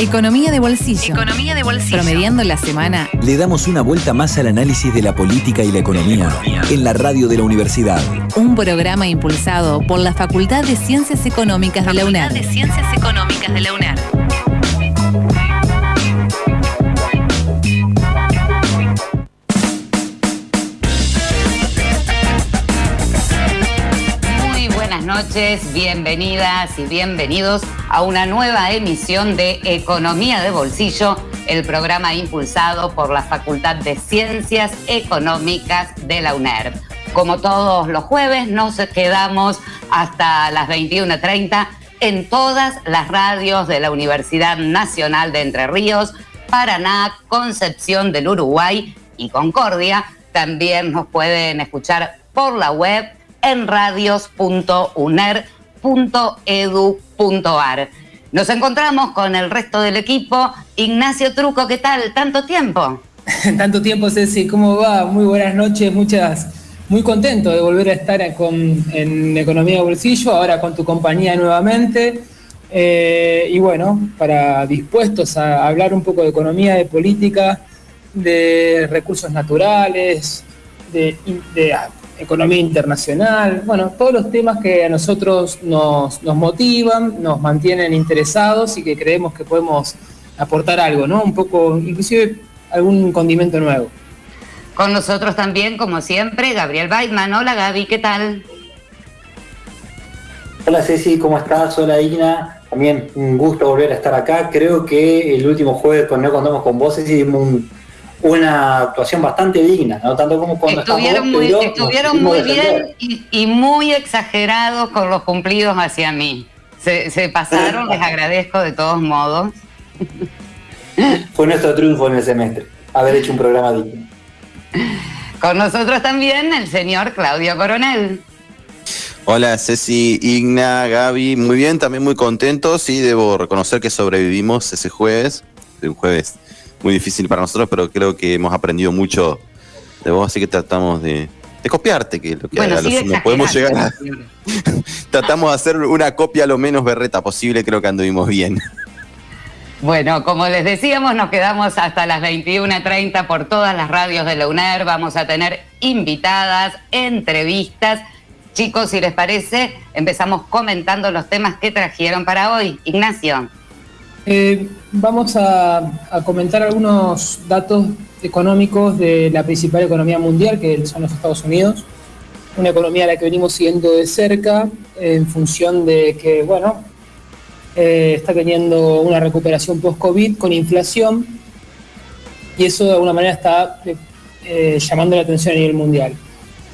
Economía de bolsillo. Economía de bolsillo. Promediando la semana. Le damos una vuelta más al análisis de la política y la economía en la radio de la universidad. Un programa impulsado por la Facultad de Ciencias Económicas de la UNED. de Ciencias Económicas de la UNED. Noches, bienvenidas y bienvenidos a una nueva emisión de Economía de Bolsillo, el programa impulsado por la Facultad de Ciencias Económicas de la UNED. Como todos los jueves, nos quedamos hasta las 21.30 en todas las radios de la Universidad Nacional de Entre Ríos, Paraná, Concepción del Uruguay y Concordia. También nos pueden escuchar por la web en radios.uner.edu.ar. Nos encontramos con el resto del equipo. Ignacio Truco, ¿qué tal? ¿Tanto tiempo? Tanto tiempo, Ceci, ¿cómo va? Muy buenas noches, muchas, muy contento de volver a estar con, en Economía de Bolsillo, ahora con tu compañía nuevamente. Eh, y bueno, para dispuestos a hablar un poco de economía, de política, de recursos naturales, de, de economía internacional, bueno, todos los temas que a nosotros nos, nos, motivan, nos mantienen interesados y que creemos que podemos aportar algo, ¿no? Un poco, inclusive algún condimento nuevo. Con nosotros también, como siempre, Gabriel Weidman. Hola Gaby, ¿qué tal? Hola Ceci, ¿cómo estás? Hola Igna. También un gusto volver a estar acá. Creo que el último jueves con No Contamos con Vos, Ceci, un, una actuación bastante digna, no tanto como cuando estuvieron muy, pero estuvieron muy bien y, y, muy exagerados con los cumplidos hacia mí. Se, se pasaron, les agradezco de todos modos. Fue nuestro triunfo en el semestre, haber hecho un programa digno. Con nosotros también el señor Claudio Coronel. Hola Ceci, Igna, Gaby, muy bien, también muy contentos y debo reconocer que sobrevivimos ese jueves, un jueves muy difícil para nosotros, pero creo que hemos aprendido mucho de vos, así que tratamos de, de copiarte, que lo que bueno, a sí los sumo podemos llegar a... tratamos de hacer una copia lo menos berreta posible, creo que anduvimos bien. Bueno, como les decíamos, nos quedamos hasta las 21.30 por todas las radios de la UNER. Vamos a tener invitadas, entrevistas. Chicos, si les parece, empezamos comentando los temas que trajeron para hoy. Ignacio. Eh, vamos a, comentar algunos datos económicos de la principal economía mundial, que son los Estados Unidos. Una economía a la que venimos siguiendo de cerca en función de que, bueno, eh, está teniendo una recuperación post-COVID con inflación y eso de alguna manera está eh, llamando la atención a nivel mundial.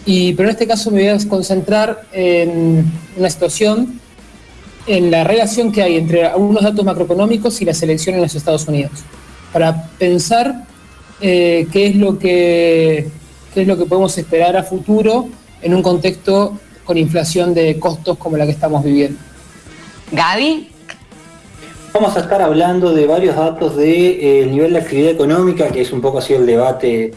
Y, pero en este caso me voy a concentrar en una situación en la relación que hay entre algunos datos macroeconómicos y la selección en los Estados Unidos, para pensar eh, qué, es lo que, qué es lo que podemos esperar a futuro en un contexto con inflación de costos como la que estamos viviendo. Gaby. Vamos a estar hablando de varios datos del de, eh, nivel de actividad económica, que es un poco así el debate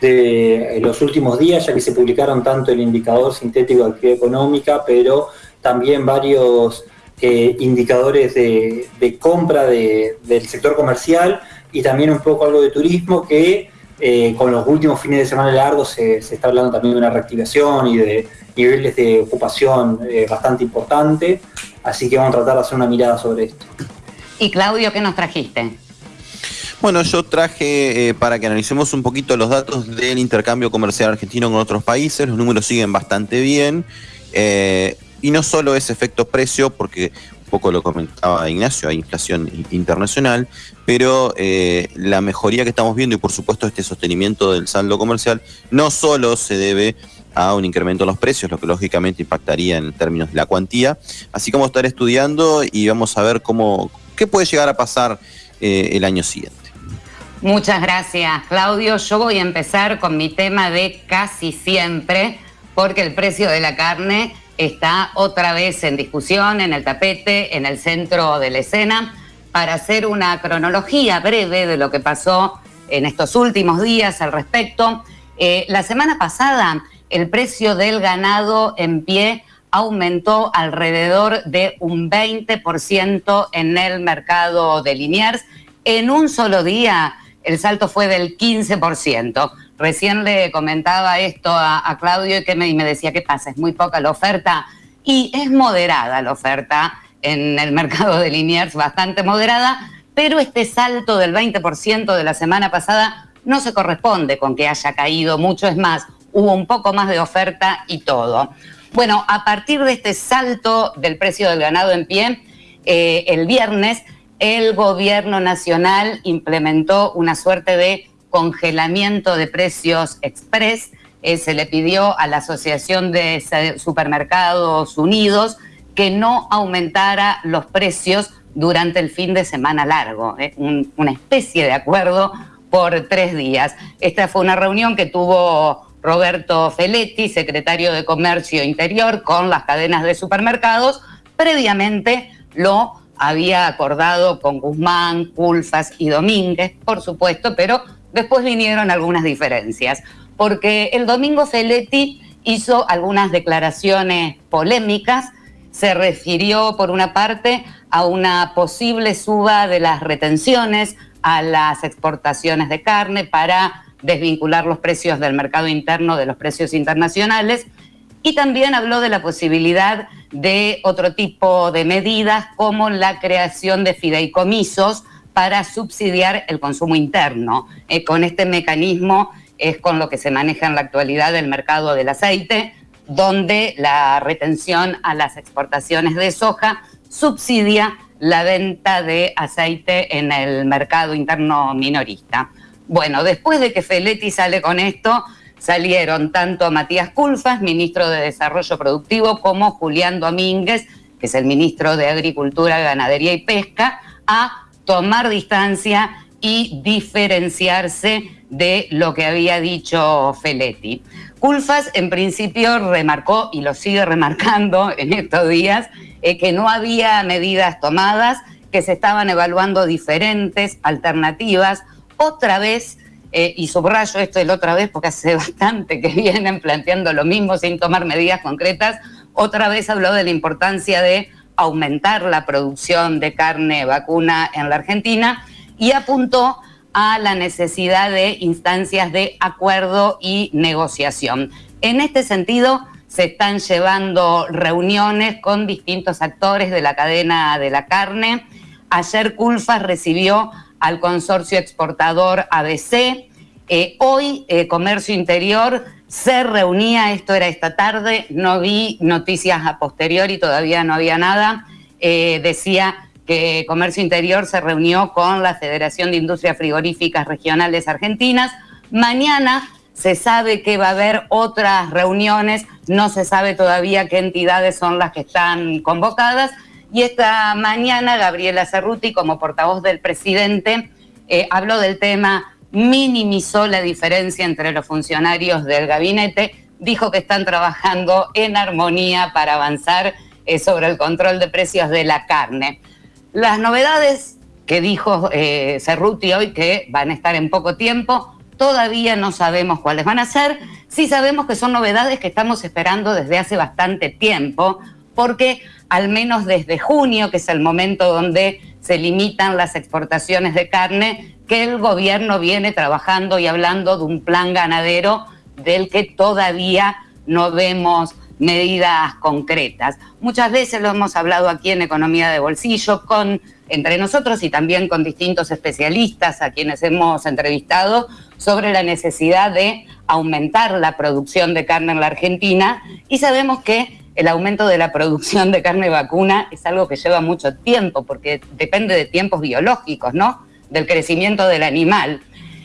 de los últimos días, ya que se publicaron tanto el indicador sintético de actividad económica, pero también varios eh, indicadores de, de compra de, del sector comercial y también un poco algo de turismo que eh, con los últimos fines de semana largos se, se, está hablando también de una reactivación y de niveles de ocupación eh, bastante importante, así que vamos a tratar de hacer una mirada sobre esto. Y Claudio, ¿qué nos trajiste? Bueno, yo traje eh, para que analicemos un poquito los datos del intercambio comercial argentino con otros países, los números siguen bastante bien. Eh, y no solo ese efecto precio, porque un poco lo comentaba Ignacio, hay inflación internacional, pero eh, la mejoría que estamos viendo y por supuesto este sostenimiento del saldo comercial no solo se debe a un incremento en los precios, lo que lógicamente impactaría en términos de la cuantía, así como estar estudiando y vamos a ver cómo qué puede llegar a pasar eh, el año siguiente. Muchas gracias, Claudio. Yo voy a empezar con mi tema de casi siempre, porque el precio de la carne está otra vez en discusión, en el tapete, en el centro de la escena, para hacer una cronología breve de lo que pasó en estos últimos días al respecto. Eh, la semana pasada, el precio del ganado en pie aumentó alrededor de un 20% en el mercado de Liniers. En un solo día el salto fue del 15%. Recién le comentaba esto a, Claudio y que me, decía, ¿qué pasa? Es muy poca la oferta y es moderada la oferta en el mercado de Liniers, bastante moderada, pero este salto del 20% de la semana pasada no se corresponde con que haya caído mucho, es más, hubo un poco más de oferta y todo. Bueno, a partir de este salto del precio del ganado en pie, eh, el viernes el gobierno nacional implementó una suerte de congelamiento de precios express. Eh, se le pidió a la Asociación de Supermercados Unidos que no aumentara los precios durante el fin de semana largo, ¿eh? una especie de acuerdo por tres días. Esta fue una reunión que tuvo Roberto Feletti, secretario de Comercio Interior, con las cadenas de supermercados. Previamente lo había acordado con Guzmán, Culfas y Domínguez, por supuesto, pero después vinieron algunas diferencias, porque el domingo Feletti hizo algunas declaraciones polémicas se refirió, por una parte, a una posible suba de las retenciones a las exportaciones de carne para desvincular los precios del mercado interno de los precios internacionales y también habló de la posibilidad de otro tipo de medidas como la creación de fideicomisos para subsidiar el consumo interno. Eh, con este mecanismo es con lo que se maneja en la actualidad el mercado del aceite, donde la retención a las exportaciones de soja subsidia la venta de aceite en el mercado interno minorista. Bueno, después de que Feletti sale con esto, salieron tanto Matías Culfas, ministro de Desarrollo Productivo, como Julián Domínguez, que es el ministro de Agricultura, Ganadería y Pesca, a tomar distancia y diferenciarse de lo que había dicho Feletti. Culfas en principio remarcó, y lo sigue remarcando en estos días, eh, que no había medidas tomadas, que se estaban evaluando diferentes alternativas. Otra vez, eh, y subrayo esto de la otra vez porque hace bastante que vienen planteando lo mismo sin tomar medidas concretas, otra vez habló de la importancia de aumentar la producción de carne vacuna en la Argentina y apuntó a la necesidad de instancias de acuerdo y negociación. En este sentido, se están llevando reuniones con distintos actores de la cadena de la carne. Ayer Culfas recibió al consorcio exportador ABC. Eh, hoy eh, Comercio Interior se reunía, esto era esta tarde, no vi noticias a posteriori, todavía no había nada. Eh, decía que Comercio Interior se reunió con la Federación de Industrias Frigoríficas Regionales Argentinas. Mañana se sabe que va a haber otras reuniones, no se sabe todavía qué entidades son las que están convocadas. Y esta mañana Gabriela Cerruti, como portavoz del presidente, habló del tema, minimizó la diferencia entre los funcionarios del gabinete, dijo que están trabajando en armonía para avanzar eh, sobre el control de precios de la carne. Las novedades que dijo eh, Cerruti hoy, que van a estar en poco tiempo, todavía no sabemos cuáles van a ser. Sí sabemos que son novedades que estamos esperando desde hace bastante tiempo, porque al menos desde junio, que es el momento donde se limitan las exportaciones de carne, que el gobierno viene trabajando y hablando de un plan ganadero del que todavía no vemos medidas concretas. Muchas veces lo hemos hablado aquí en Economía de Bolsillo con entre nosotros y también con distintos especialistas a quienes hemos entrevistado sobre la necesidad de aumentar la producción de carne en la Argentina y sabemos que el aumento de la producción de carne vacuna es algo que lleva mucho tiempo porque depende de tiempos biológicos, ¿no? Del crecimiento del animal.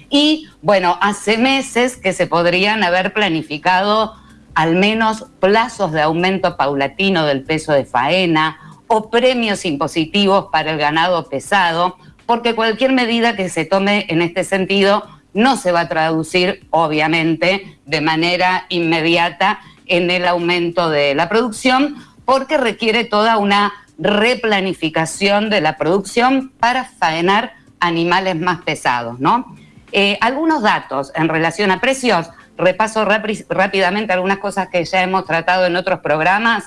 Y bueno, hace meses que se podrían haber planificado al menos plazos de aumento paulatino del peso de faena o premios impositivos para el ganado pesado, porque cualquier medida que se tome en este sentido no se va a traducir, obviamente, de manera inmediata en el aumento de la producción, porque requiere toda una replanificación de la producción para faenar animales más pesados, ¿no? Eh, algunos datos en relación a precios repaso rápidamente algunas cosas que ya hemos tratado en otros programas.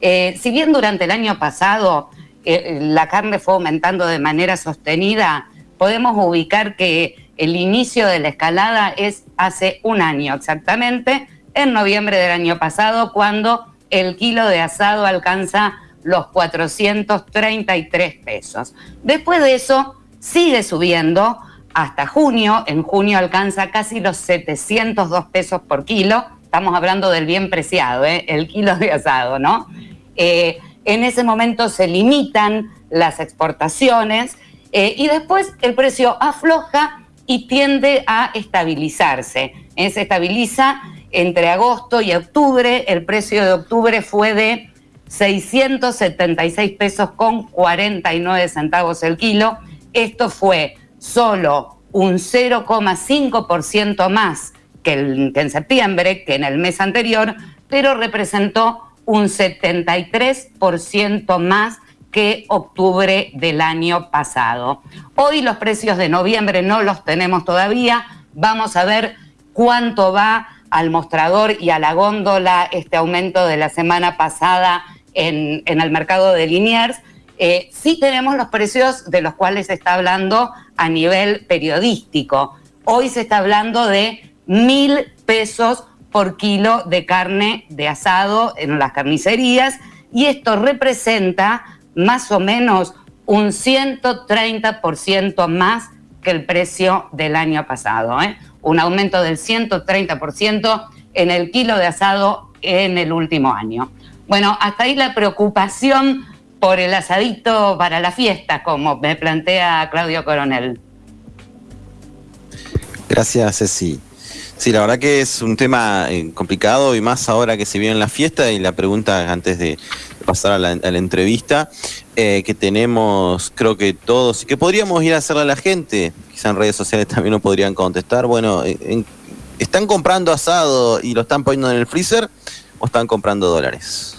Eh, si bien durante el año pasado eh, la carne fue aumentando de manera sostenida, podemos ubicar que el inicio de la escalada es hace un año exactamente, en noviembre del año pasado, cuando el kilo de asado alcanza los 433 pesos. Después de eso, sigue subiendo hasta junio. En junio alcanza casi los 702 pesos por kilo. Estamos hablando del bien preciado, ¿eh? el kilo de asado, ¿no? Eh, en ese momento se limitan las exportaciones eh, y después el precio afloja y tiende a estabilizarse. se estabiliza entre agosto y octubre. El precio de octubre fue de 676 pesos con 49 centavos el kilo. Esto fue solo un 0,5% más que, en septiembre, que en el mes anterior, pero representó un 73% más que octubre del año pasado. Hoy los precios de noviembre no los tenemos todavía. Vamos a ver cuánto va al mostrador y a la góndola este aumento de la semana pasada en, el mercado de Liniers. Eh, sí tenemos los precios de los cuales se está hablando a nivel periodístico. Hoy se está hablando de mil pesos por kilo de carne de asado en las carnicerías y esto representa más o menos un 130% más que el precio del año pasado. ¿eh? Un aumento del 130% en el kilo de asado en el último año. Bueno, hasta ahí la preocupación por el asadito para la fiesta, como me plantea Claudio Coronel. Gracias, Ceci. Sí, la verdad que es un tema eh, complicado y más ahora que se viene la fiesta y la pregunta antes de pasar a la, entrevista eh, que tenemos, creo que todos, que podríamos ir a hacerle a la gente, quizá en redes sociales también nos podrían contestar, bueno, ¿están comprando asado y lo están poniendo en el freezer? O están comprando dólares?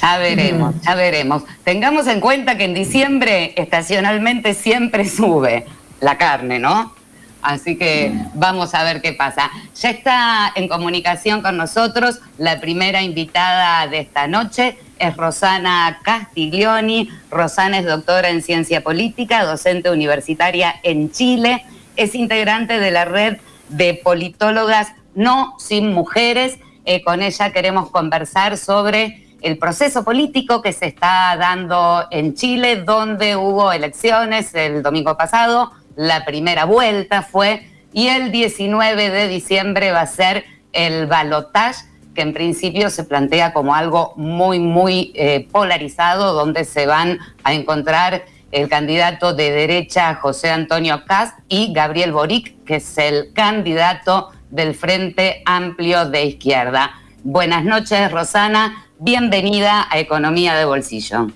Ya veremos, ya veremos. Tengamos en cuenta que en diciembre estacionalmente siempre sube la carne, ¿no? Así que vamos a ver qué pasa. Ya está en comunicación con nosotros la primera invitada de esta noche, es Rosana Castiglioni. Rosana es doctora en ciencia política, docente universitaria en Chile, es integrante de la red de politólogas No Sin Mujeres eh, con ella queremos conversar sobre el proceso político que se está dando en Chile, donde hubo elecciones el domingo pasado, la primera vuelta fue, y el 19 de diciembre va a ser el balotage, que en principio se plantea como algo muy, muy eh, polarizado, donde se van a encontrar el candidato de derecha José Antonio Cast y Gabriel Boric, que es el candidato del Frente Amplio de Izquierda. Buenas noches, Rosana. Bienvenida a Economía de Bolsillo.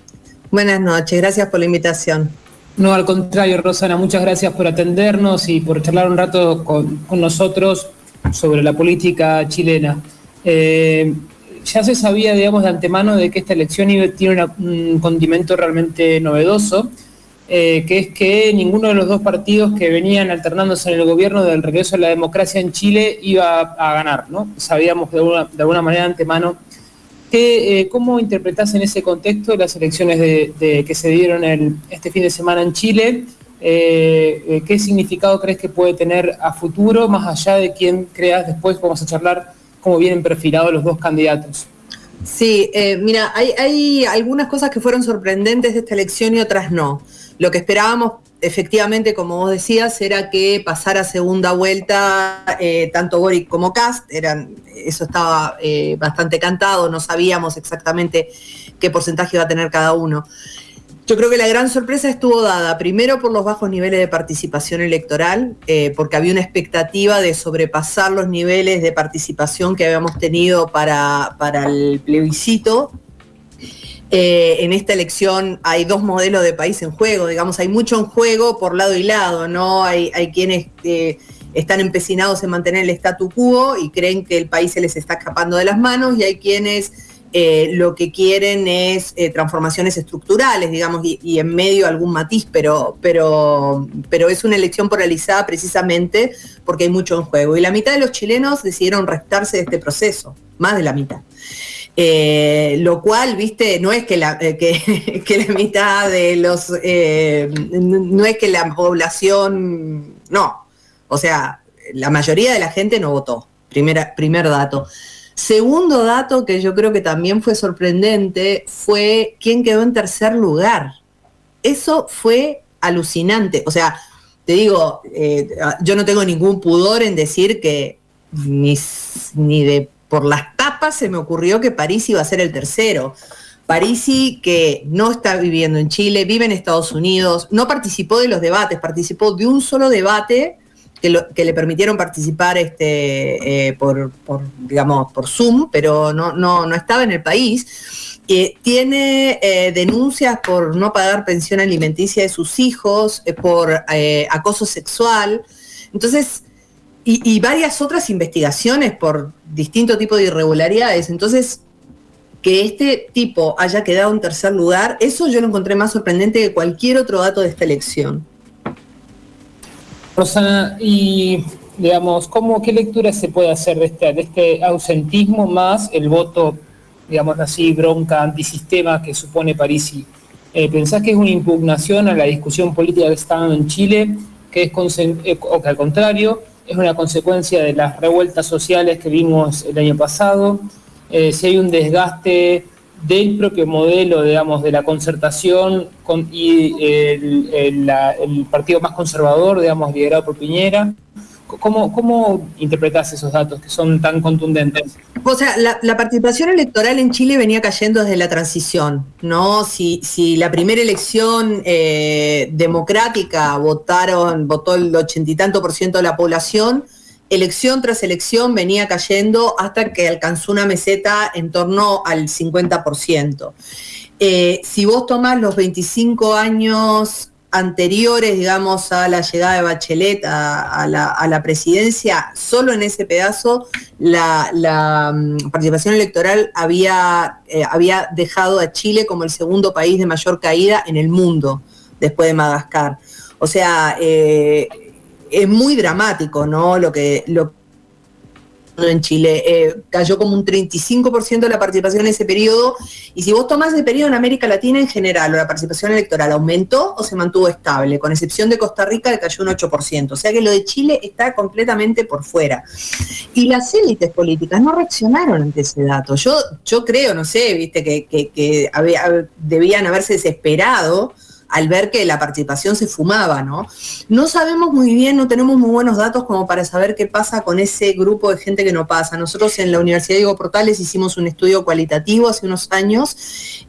Buenas noches, gracias por la invitación. No, al contrario, Rosana, muchas gracias por atendernos y por charlar un rato con, nosotros sobre la política chilena. Eh, ya se sabía, digamos, de antemano de que esta elección tiene un condimento realmente novedoso eh, que es que ninguno de los dos partidos que venían alternándose en el gobierno del regreso a la democracia en Chile iba a, ganar, ¿no? Sabíamos de alguna, manera de antemano. Que, eh, ¿Cómo interpretás en ese contexto las elecciones de, que se dieron este fin de semana en Chile? Eh, ¿Qué significado crees que puede tener a futuro, más allá de quién creas después? Vamos a charlar cómo vienen perfilados los dos candidatos. Sí, mira, hay, hay algunas cosas que fueron sorprendentes de esta elección y otras no. Lo que esperábamos, efectivamente, como vos decías, era que pasara segunda vuelta eh, tanto Boric como Cast, eso estaba eh, bastante cantado, no sabíamos exactamente qué porcentaje iba a tener cada uno. Yo creo que la gran sorpresa estuvo dada primero por los bajos niveles de participación electoral, eh, porque había una expectativa de sobrepasar los niveles de participación que habíamos tenido para, para el plebiscito eh, en esta elección hay dos modelos de país en juego, digamos, hay mucho en juego por lado y lado, ¿no? Hay, quienes eh, están empecinados en mantener el statu quo y creen que el país se les está escapando de las manos y hay quienes eh, lo que quieren es transformaciones estructurales, digamos, y, en medio algún matiz, pero, pero, pero es una elección polarizada precisamente porque hay mucho en juego. Y la mitad de los chilenos decidieron restarse de este proceso, más de la mitad. Eh, lo cual, viste, no es que la, eh, que, la mitad de los, eh, no es que la población, no, o sea, la mayoría de la gente no votó, primer dato. Segundo dato que yo creo que también fue sorprendente fue quién quedó en tercer lugar. Eso fue alucinante, o sea, te digo, yo no tengo ningún pudor en decir que ni, ni de por las se me ocurrió que París iba a ser el tercero. Parisi, que no está viviendo en Chile, vive en Estados Unidos, no participó de los debates, participó de un solo debate que, le permitieron participar este, eh, por, digamos, por Zoom, pero no, no, no estaba en el país. Eh, tiene eh, denuncias por no pagar pensión alimenticia de sus hijos, por acoso sexual. Entonces, y, varias otras investigaciones por distinto tipo de irregularidades. Entonces, que este tipo haya quedado en tercer lugar, eso yo lo encontré más sorprendente que cualquier otro dato de esta elección. Rosana, y digamos, ¿cómo, ¿qué lectura se puede hacer de este, de este ausentismo más el voto, digamos así, bronca, antisistema que supone Parisi? Eh, ¿Pensás que es una impugnación a la discusión política que está en Chile, que es, eh, o que al contrario, es una consecuencia de las revueltas sociales que vimos el año pasado, eh, si hay un desgaste del propio modelo, digamos, de la concertación y el, partido más conservador, digamos, liderado por Piñera. ¿Cómo, ¿Cómo interpretás esos datos que son tan contundentes? O sea, la, participación electoral en Chile venía cayendo desde la transición, ¿no? Si, si la primera elección eh, democrática votaron, votó el ochenta y tanto por ciento de la población, elección tras elección venía cayendo hasta que alcanzó una meseta en torno al 50%. Eh, si vos tomás los 25 años anteriores, digamos, a la llegada de Bachelet a, la, presidencia, solo en ese pedazo la, mm, participación electoral había, eh, había dejado a Chile como el segundo país de mayor caída en el mundo después de Madagascar. O sea, eh, es muy dramático, ¿no? Lo que, lo, en Chile. Eh, cayó como un 35% de la participación en ese periodo. Y si vos tomás el periodo en América Latina en general, o la participación electoral aumentó o se mantuvo estable, con excepción de Costa Rica, que cayó un 8%. O sea que lo de Chile está completamente por fuera. Y las élites políticas no reaccionaron ante ese dato. Yo, yo creo, no sé, viste, que, que debían haberse desesperado al ver que la participación se fumaba, ¿no? No sabemos muy bien, no tenemos muy buenos datos como para saber qué pasa con ese grupo de gente que no pasa. Nosotros en la Universidad Diego Portales hicimos un estudio cualitativo hace unos años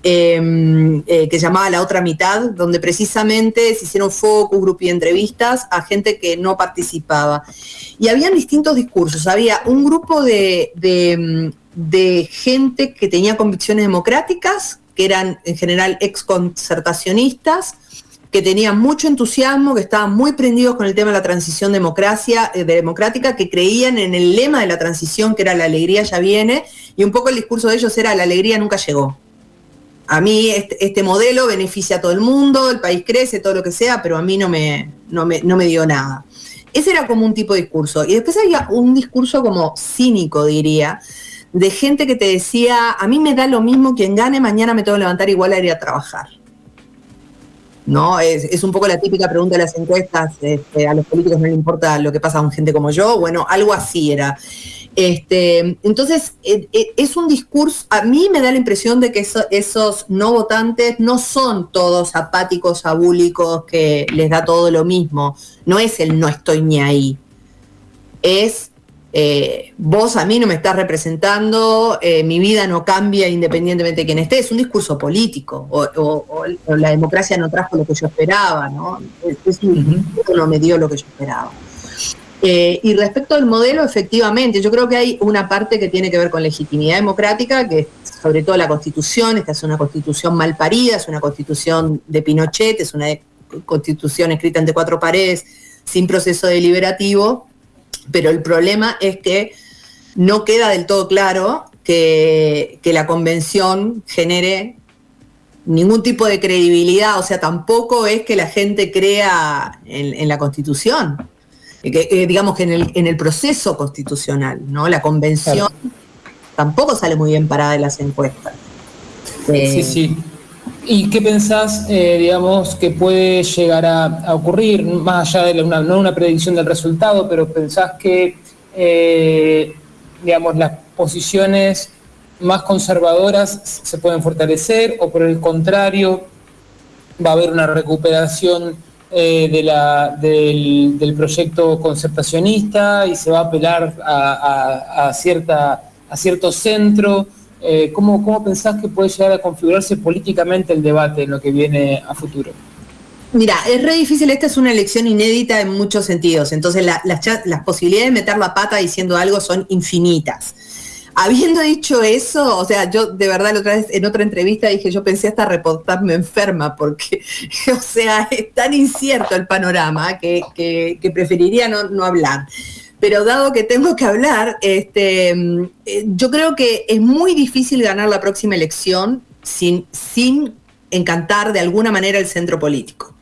em, eh, que llamaba La Otra Mitad, donde precisamente se hicieron focus, group y entrevistas a gente que no participaba. Y habían distintos discursos. Había un grupo de, de, de gente que tenía convicciones democráticas, que eran en general exconcertacionistas, que tenían mucho entusiasmo, que estaban muy prendidos con el tema de la transición democracia, eh, democrática, que creían en el lema de la transición, que era la alegría ya viene, y un poco el discurso de ellos era la alegría nunca llegó. A mí este, este modelo beneficia a todo el mundo, el país crece, todo lo que sea, pero a mí no me, no me, no me dio nada. Ese era como un tipo de discurso. Y después había un discurso como cínico, diría, de gente que te decía, a mí me da lo mismo quien gane, mañana me tengo que levantar igual a ir a trabajar. ¿No? Es, un poco la típica pregunta de las encuestas, este, a los políticos no les importa lo que pasa con gente como yo, bueno, algo así era. Este, entonces, e, e, es un discurso, a mí me da la impresión de que esos no votantes no son todos apáticos, abúlicos, que les da todo lo mismo. No es el no estoy ni ahí. Es eh, vos a mí no me estás representando, eh, mi vida no cambia independientemente de quién esté, es un discurso político, o, la democracia no trajo lo que yo esperaba, ¿no? Es, no me dio lo que yo esperaba. Eh, y respecto al modelo, efectivamente, yo creo que hay una parte que tiene que ver con legitimidad democrática, que es sobre todo la constitución, esta es una constitución mal parida, es una constitución de Pinochet, es una constitución escrita entre cuatro paredes, sin proceso deliberativo, pero el problema es que no queda del todo claro que, la convención genere ningún tipo de credibilidad, o sea, tampoco es que la gente crea en, la constitución, eh, que, eh, digamos que en el, proceso constitucional, ¿no? La convención tampoco sale muy bien parada en las encuestas. sí, sí. ¿Y qué pensás, eh, digamos, que puede llegar a, ocurrir, más allá de una, no una predicción del resultado, pero pensás que, eh, digamos, las posiciones más conservadoras se pueden fortalecer o por el contrario va a haber una recuperación eh, de la, del, proyecto concertacionista y se va a apelar a, cierta, a cierto centro? Eh, ¿cómo, ¿Cómo pensás que puede llegar a configurarse políticamente el debate en lo que viene a futuro? Mira, es re difícil, esta es una elección inédita en muchos sentidos, entonces las posibilidades de meter la pata diciendo algo son infinitas. Habiendo dicho eso, o sea, yo de verdad la otra vez en otra entrevista dije, yo pensé hasta reportarme enferma, porque, o sea, es tan incierto el panorama que, preferiría no, no hablar pero dado que tengo que hablar, este, eh, yo creo que es muy difícil ganar la próxima elección sin, sin encantar de alguna manera el centro político.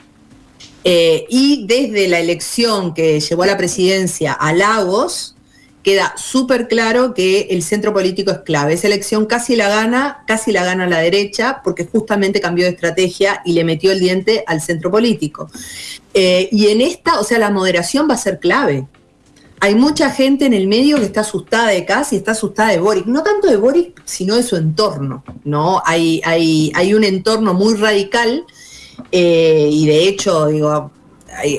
Eh, y desde la elección que llevó a la presidencia a Lagos, queda súper claro que el centro político es clave. Esa elección casi la gana, casi la gana la derecha, porque justamente cambió de estrategia y le metió el diente al centro político. Eh, y en esta, o sea, la moderación va a ser clave hay mucha gente en el medio que está asustada de Casi, está asustada de Boric. No tanto de Boric, sino de su entorno. ¿no? Hay, hay, hay un entorno muy radical eh, y de hecho, digo,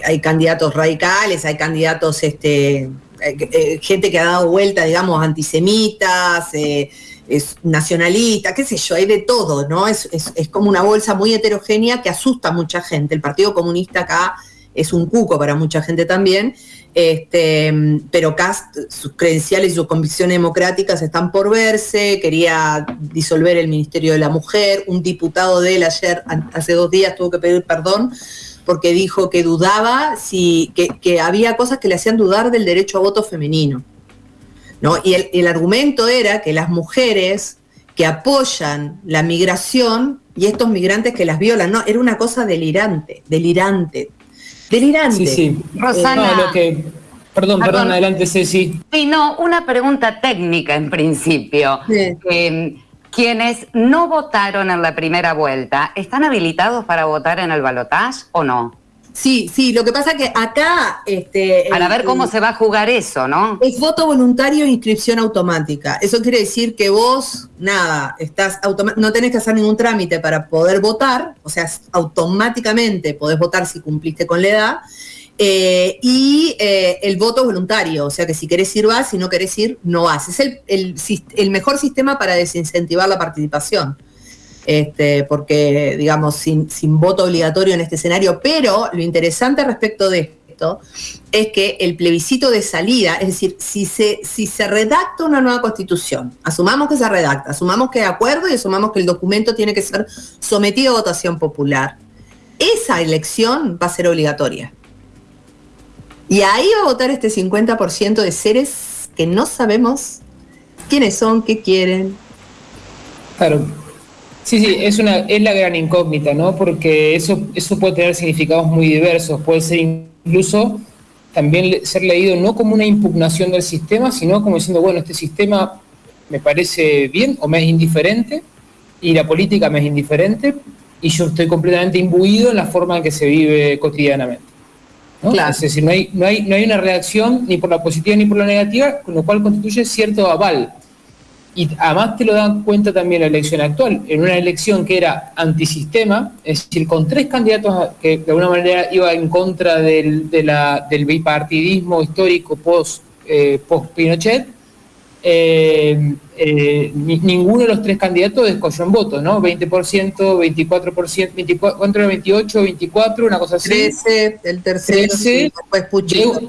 hay, candidatos radicales, hay candidatos, este, eh, eh, gente que ha dado vuelta, digamos, antisemitas, es nacionalistas, qué sé yo, hay de todo, ¿no? Es, es como una bolsa muy heterogénea que asusta a mucha gente. El Partido Comunista acá es un cuco para mucha gente también. Este, pero Cast, sus credenciales y sus convicciones democráticas están por verse, quería disolver el Ministerio de la Mujer, un diputado de él ayer, hace dos días, tuvo que pedir perdón porque dijo que dudaba, si, que, había cosas que le hacían dudar del derecho a voto femenino. ¿no? Y el, el argumento era que las mujeres que apoyan la migración y estos migrantes que las violan, no, era una cosa delirante, delirante. Delirante. Sí, sí. Rosana. perdón, perdón, adelante, Ceci. Sí, no, una pregunta técnica en principio. Em, quienes no votaron en la primera vuelta, ¿están habilitados para votar en el balotaje o no? Sí, sí, lo que pasa que acá... Este, Para ver cómo se va a jugar eso, ¿no? Es voto voluntario e inscripción automática. Eso quiere decir que vos, nada, estás no tenés que hacer ningún trámite para poder votar, o sea, automáticamente podés votar si cumpliste con la edad, eh, y eh, el voto voluntario, o sea que si querés ir vas, si no querés ir, no vas. Es el, el mejor sistema para desincentivar la participación este, porque, digamos, sin, voto obligatorio en este escenario, pero lo interesante respecto de esto es que el plebiscito de salida, es decir, si se, redacta una nueva constitución, asumamos que se redacta, asumamos que de acuerdo y asumamos que el documento tiene que ser sometido a votación popular, esa elección va a ser obligatoria. Y ahí va a votar este 50% de seres que no sabemos quiénes son, qué quieren. Claro, Sí, sí, es, una, es la gran incógnita, ¿no? Porque eso, eso puede tener significados muy diversos, puede ser incluso también ser leído no como una impugnación del sistema, sino como diciendo, bueno, este sistema me parece bien o me es indiferente y la política me es indiferente y yo estoy completamente imbuido en la forma en que se vive cotidianamente. Es decir, no hay, no, hay, no hay una reacción ni por la positiva ni por la negativa, con lo cual constituye cierto aval y además te lo dan cuenta también la elección actual, en una elección que era antisistema, es decir, con tres candidatos que de alguna manera iba en contra del, del bipartidismo histórico post, eh, post Pinochet, eh, eh, ninguno de los tres candidatos descolló en votos, ¿no? 20%, 24%, 24, 28, 24, una cosa así. 13, el tercero, 13, después de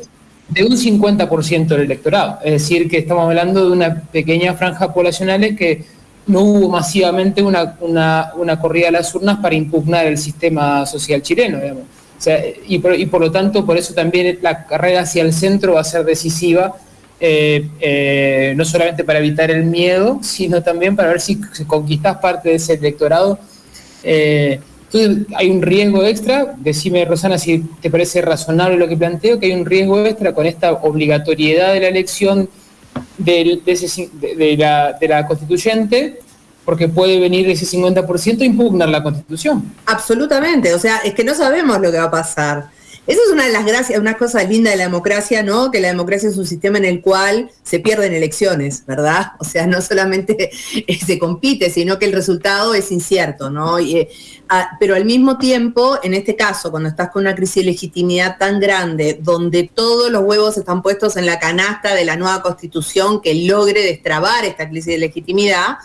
un 50% del electorado. Es decir, que estamos hablando de una pequeña franja poblacional que no hubo masivamente una, una, corrida a las urnas para impugnar el sistema social chileno. y, por, lo tanto, por eso también la carrera hacia el centro va a ser decisiva, eh, eh, no solamente para evitar el miedo, sino también para ver si conquistas parte de ese electorado. Eh, entonces hay un riesgo extra, decime Rosana si te parece razonable lo que planteo, que hay un riesgo extra con esta obligatoriedad de la elección de, la, constituyente porque puede venir ese 50% a impugnar la constitución. Absolutamente, o sea, es que no sabemos lo que va a pasar. Esa es una de las gracias, una cosa linda de la democracia, ¿no? Que la democracia es un sistema en el cual se pierden elecciones, ¿verdad? O sea, no solamente se compite, sino que el resultado es incierto, ¿no? Eh, ah, pero al mismo tiempo, en este caso, cuando estás con una crisis de legitimidad tan grande, donde todos los huevos están puestos en la canasta de la nueva constitución que logre destrabar esta crisis de legitimidad,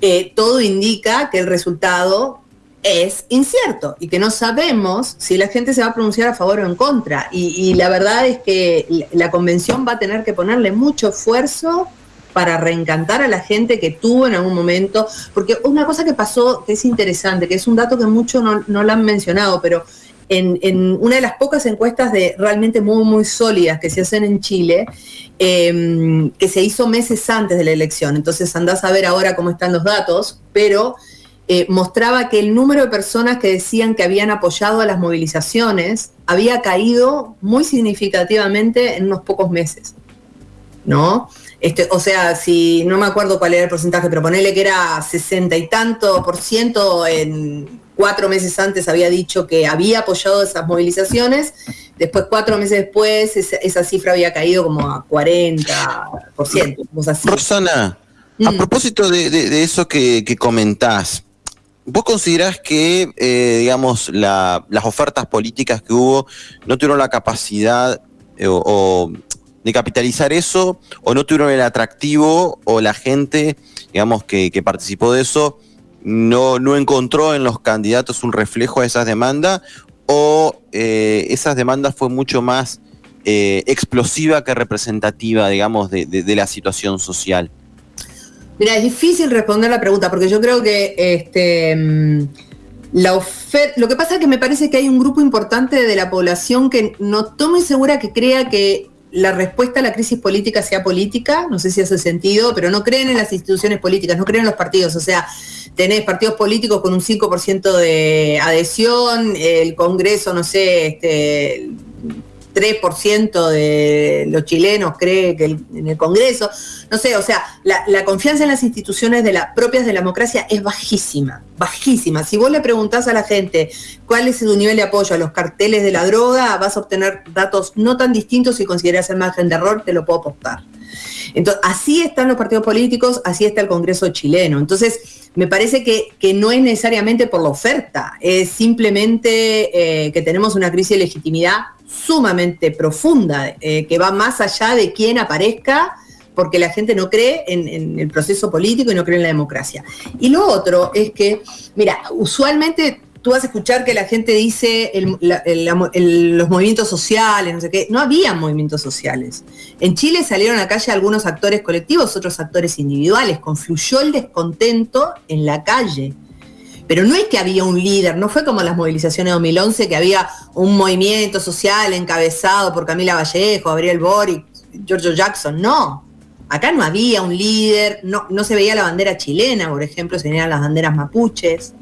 eh, todo indica que el resultado es incierto y que no sabemos si la gente se va a pronunciar a favor o en contra. Y, la verdad es que la convención va a tener que ponerle mucho esfuerzo para reencantar a la gente que tuvo en algún momento, porque una cosa que pasó que es interesante, que es un dato que muchos no, no lo han mencionado, pero en, una de las pocas encuestas de realmente muy, muy sólidas que se hacen en Chile, em, que se hizo meses antes de la elección, entonces andás a ver ahora cómo están los datos, pero eh, mostraba que el número de personas que decían que habían apoyado a las movilizaciones había caído muy significativamente en unos pocos meses. ¿No? Este, o sea, si no me acuerdo cuál era el porcentaje, pero ponele que era sesenta y tanto por ciento en cuatro meses antes había dicho que había apoyado esas movilizaciones, después cuatro meses después esa, cifra había caído como a 40%. Rosana, a mm. propósito de, eso que, comentás, ¿Vos considerás que, eh, digamos, las ofertas políticas que hubo no tuvieron la capacidad eh, de capitalizar eso, o no tuvieron el atractivo, o la gente, digamos, que, participó de eso, no, no encontró en los candidatos un reflejo de esas demandas o eh, esas demandas fue mucho más explosiva que representativa, digamos, de, la situación social? Mira, es difícil responder la pregunta porque yo creo que este, mm, la oferta, lo que pasa es que me parece que hay un grupo importante de la población que no muy segura que crea que la respuesta a la crisis política sea política, no sé si hace sentido, pero no creen en las instituciones políticas, no creen en los partidos, o sea, tenés partidos políticos con un 5% de adhesión, el Congreso, no sé, este, 3% de los chilenos cree que en el Congreso, no sé, o sea, la, confianza en las instituciones de la, propias de la democracia es bajísima, bajísima. Si vos le preguntás a la gente cuál es su nivel de apoyo a los carteles de la droga, vas a obtener datos no tan distintos si consideras el margen de error, te lo puedo apostar. Entonces, así están los partidos políticos, así está el Congreso chileno. Entonces, me parece que, no es necesariamente por la oferta, es simplemente eh, que tenemos una crisis de legitimidad sumamente profunda, eh, que va más allá de quién aparezca, porque la gente no cree en, el proceso político y no cree en la democracia. Y lo otro es que, mira, usualmente tú vas a escuchar que la gente dice los movimientos sociales, no sé qué. No había movimientos sociales. En Chile salieron a la calle algunos actores colectivos, otros actores individuales. Confluyó el descontento en la calle. Pero no es que había un líder, no fue como las movilizaciones de 2011, que había un movimiento social encabezado por Camila Vallejo, Gabriel Boric, Giorgio Jackson, no. Acá no había un líder, no, no se veía la bandera chilena, por ejemplo, se veían las banderas mapuches.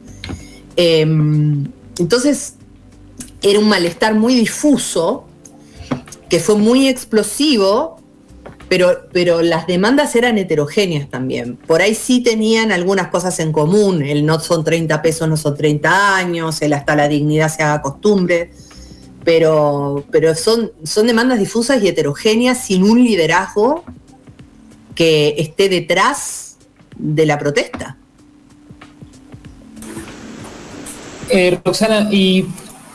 Em, entonces, era un malestar muy difuso, que fue muy explosivo pero, las demandas eran heterogéneas también. Por ahí sí tenían algunas cosas en común, el no son 30 pesos, no son 30 años, el hasta la dignidad se haga costumbre, pero, pero son, son demandas difusas y heterogéneas sin un liderazgo que esté detrás de la protesta. Eh, Roxana, ¿y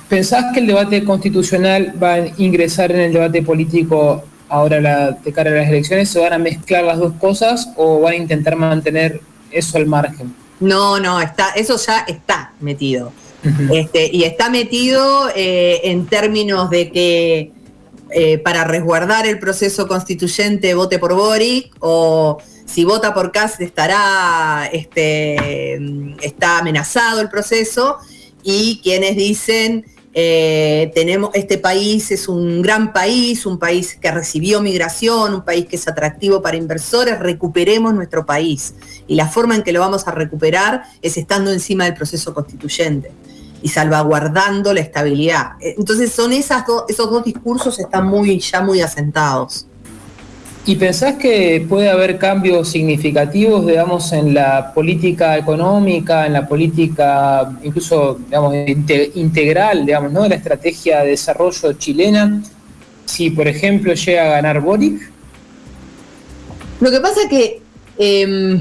pensás que el debate constitucional va a ingresar en el debate político ahora la, de cara a las elecciones, ¿se van a mezclar las dos cosas o van a intentar mantener eso al margen? No, no, está, eso ya está metido. este, y está metido eh, en términos de que eh, para resguardar el proceso constituyente vote por Boric o si vota por Kass estará este, está amenazado el proceso y quienes dicen eh, tenemos, este país es un gran país, un país que recibió migración, un país que es atractivo para inversores, recuperemos nuestro país. Y la forma en que lo vamos a recuperar es estando encima del proceso constituyente y salvaguardando la estabilidad. Entonces son esos dos discursos están muy, ya muy asentados. ¿Y pensás que puede haber cambios significativos, digamos, en la política económica, en la política incluso, digamos, integral, digamos, ¿no? De la estrategia de desarrollo chilena, si, por ejemplo, llega a ganar Boric? Lo que pasa que em,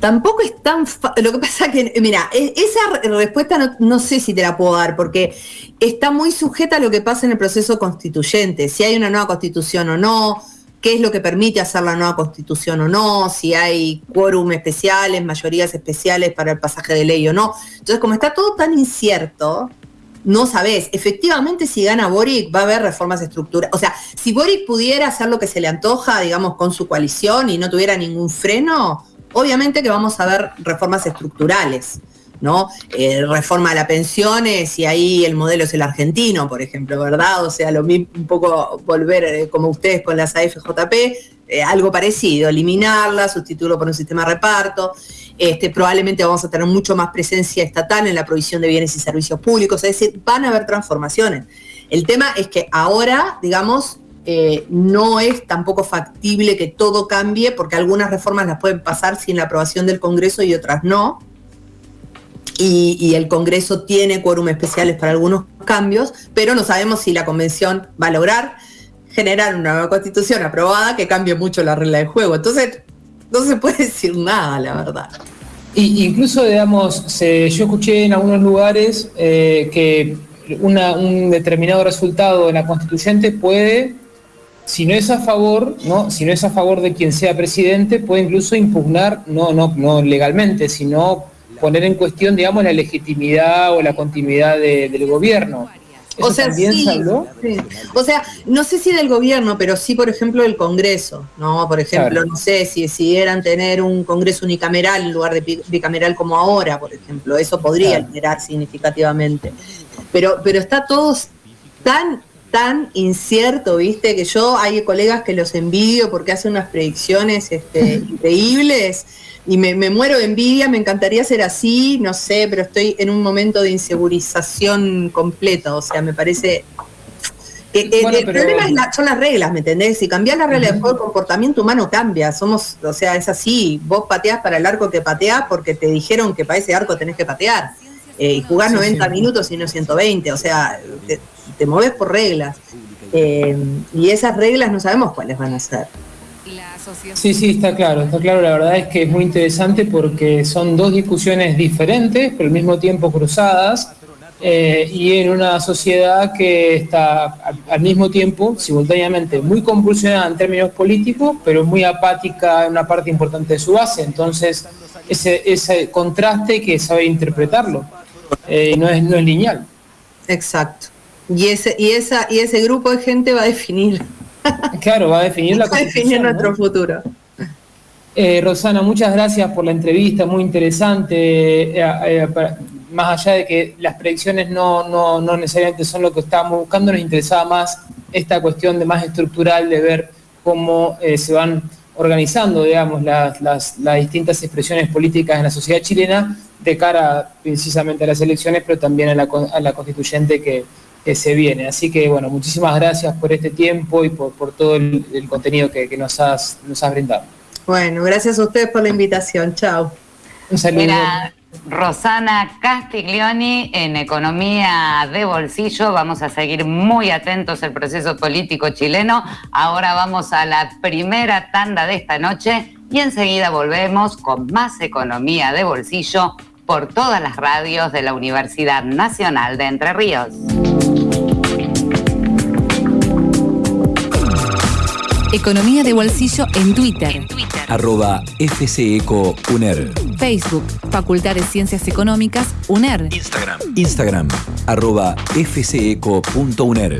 tampoco es tan... Lo que pasa que, mira, e, esa respuesta no, no, sé si te la puedo dar, porque está muy sujeta a lo que pasa en el proceso constituyente, si hay una nueva constitución o no, qué es lo que permite hacer la nueva constitución o no, si hay quórum especiales, mayorías especiales para el pasaje de ley o no. Entonces, como está todo tan incierto, no sabés. Efectivamente, si gana Boric, va a haber reformas estructurales. O sea, si Boric pudiera hacer lo que se le antoja, digamos, con su coalición y no tuviera ningún freno, obviamente que vamos a ver reformas estructurales. ¿no? Eh, reforma de las pensiones y ahí el modelo es el argentino, por ejemplo, ¿verdad? O sea, lo mismo, un poco volver eh, como ustedes con las AFJP, eh, algo parecido, eliminarla, sustituirlo por un sistema de reparto. Este, probablemente vamos a tener mucho más presencia estatal en la provisión de bienes y servicios públicos, es decir, van a haber transformaciones. El tema es que ahora, digamos, no es tampoco factible que todo cambie, porque algunas reformas las pueden pasar sin la aprobación del Congreso y otras no y, el Congreso tiene quórum especiales para algunos cambios, pero no sabemos si la Convención va a lograr generar una nueva constitución aprobada que cambie mucho la regla del juego. Entonces, no se puede decir nada, la verdad. Y, incluso, digamos, yo escuché en algunos lugares eh, que un determinado resultado en la constituyente puede, si no es a favor, ¿no? si no es a favor de quien sea presidente, puede incluso impugnar, no, no, no legalmente, sino poner en cuestión, digamos, la legitimidad o la continuidad del gobierno. o sea, sí, O sea, no sé si del gobierno, pero sí, por ejemplo, del Congreso, ¿no? Por ejemplo, no sé si decidieran tener un Congreso unicameral en lugar de bicameral como ahora, por ejemplo, eso podría alterar significativamente. Pero, pero está todo tan tan incierto, viste, que yo hay colegas que los envidio porque hacen unas predicciones este, increíbles y me, muero de envidia, me encantaría ser así, no sé, pero estoy en un momento de insegurización completa, o sea, me parece... que el problema son las reglas, ¿me entendés? Si cambias las reglas de juego, el comportamiento humano cambia. Somos, o sea, es así. Vos pateás para el arco que pateás porque te dijeron que para ese arco tenés que patear. Eh, y jugás 90 minutos y no 120. O sea, te, te moves por reglas. Eh, y esas reglas no sabemos cuáles van a ser. Sí, sí, está claro, está claro. La verdad es que es muy interesante porque son dos discusiones diferentes, pero al mismo tiempo cruzadas, eh, y en una sociedad que está al, mismo tiempo, simultáneamente, muy compulsionada en términos políticos, pero muy apática en una parte importante de su base. Entonces, ese, ese contraste que sabe interpretarlo, eh, no, es, no es lineal. Exacto. Y ese, y, esa, y ese grupo de gente va a definir Claro, va a definir la Va a definir nuestro futuro. Eh, Rosana, muchas gracias por la entrevista, muy interesante. Eh, eh, más allá de que las predicciones no, no, necesariamente son lo que estábamos buscando, nos interesaba más esta cuestión de más estructural de ver cómo se van organizando, digamos, las, las, distintas expresiones políticas en la sociedad chilena de cara precisamente a las elecciones, pero también a la, a la constituyente que, que se viene. Así que, bueno, muchísimas gracias por este tiempo y por, todo el, contenido que, nos, has, nos has brindado. Bueno, gracias a ustedes por la invitación. Chao. Un saludo. Era Rosana Castiglioni en Economía de Bolsillo. Vamos a seguir muy atentos al proceso político chileno. Ahora vamos a la primera tanda de esta noche y enseguida volvemos con más Economía de Bolsillo por todas las radios de la Universidad Nacional de Entre Ríos. Economía de bolsillo en Twitter. Arroba FCECO Facebook, Facultad de Ciencias Económicas, UNER. Instagram. Instagram, arroba fceco.uner.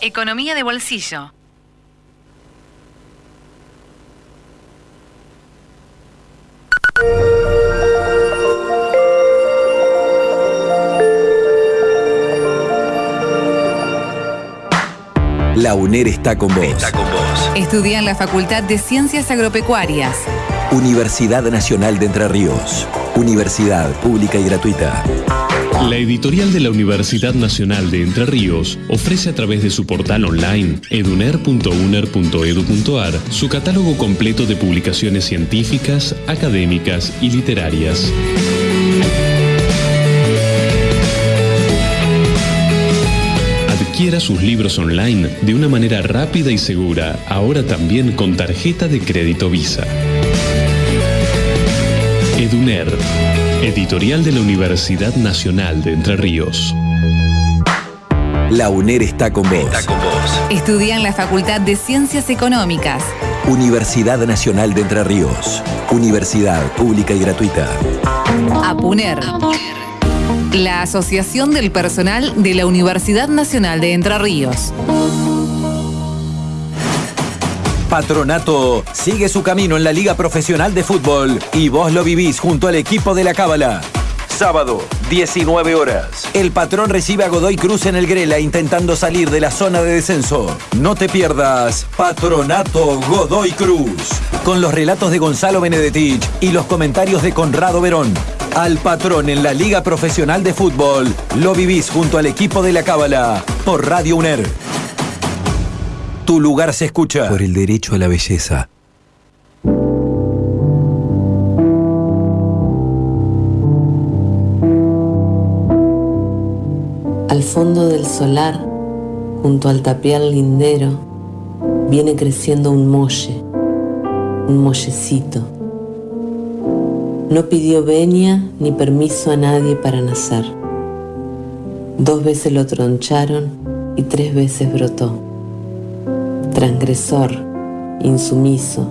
Economía de bolsillo. La UNER está con vos. Estudia en la Facultad de Ciencias Agropecuarias. Universidad Nacional de Entre Ríos. Universidad pública y gratuita. La editorial de la Universidad Nacional de Entre Ríos ofrece a través de su portal online eduner.uner.edu.ar su catálogo completo de publicaciones científicas, académicas y literarias. Adquiera sus libros online de una manera rápida y segura, ahora también con tarjeta de crédito Visa. Eduner, editorial de la Universidad Nacional de Entre Ríos. La UNER está con vos. Estudia en la Facultad de Ciencias Económicas. Universidad Nacional de Entre Ríos. Universidad pública y gratuita. APUNER. La Asociación del Personal de la Universidad Nacional de Entre Ríos. Patronato sigue su camino en la Liga Profesional de Fútbol y vos lo vivís junto al equipo de la Cábala. Sábado, 19 horas. El patrón recibe a Godoy Cruz en el Grela intentando salir de la zona de descenso. No te pierdas Patronato Godoy Cruz. Con los relatos de Gonzalo Benedetich y los comentarios de Conrado Verón. Al patrón en la Liga Profesional de Fútbol lo vivís junto al equipo de la Cábala por Radio UNER. Tu lugar se escucha. Por el derecho a la belleza. Al fondo del solar, junto al tapial lindero, viene creciendo un molle, un mollecito. No pidió venia ni permiso a nadie para nacer. Dos veces lo troncharon y tres veces brotó. Transgresor, insumiso,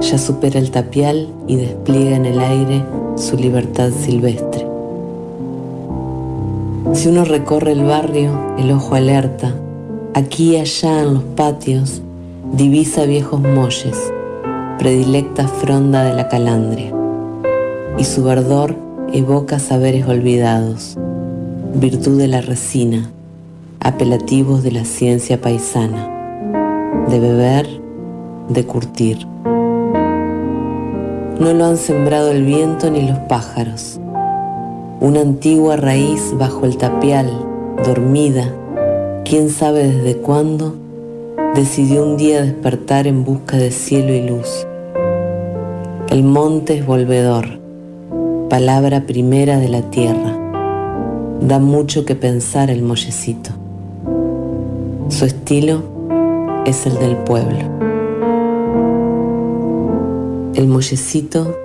ya supera el tapial y despliega en el aire su libertad silvestre. Si uno recorre el barrio, el ojo alerta, aquí y allá en los patios, divisa viejos molles, predilecta fronda de la calandria, y su verdor evoca saberes olvidados, virtud de la resina, apelativos de la ciencia paisana, de beber, de curtir. No lo han sembrado el viento ni los pájaros, una antigua raíz bajo el tapial, dormida, quién sabe desde cuándo, decidió un día despertar en busca de cielo y luz. El monte es volvedor, palabra primera de la tierra. Da mucho que pensar el mollecito. Su estilo es el del pueblo. El mollecito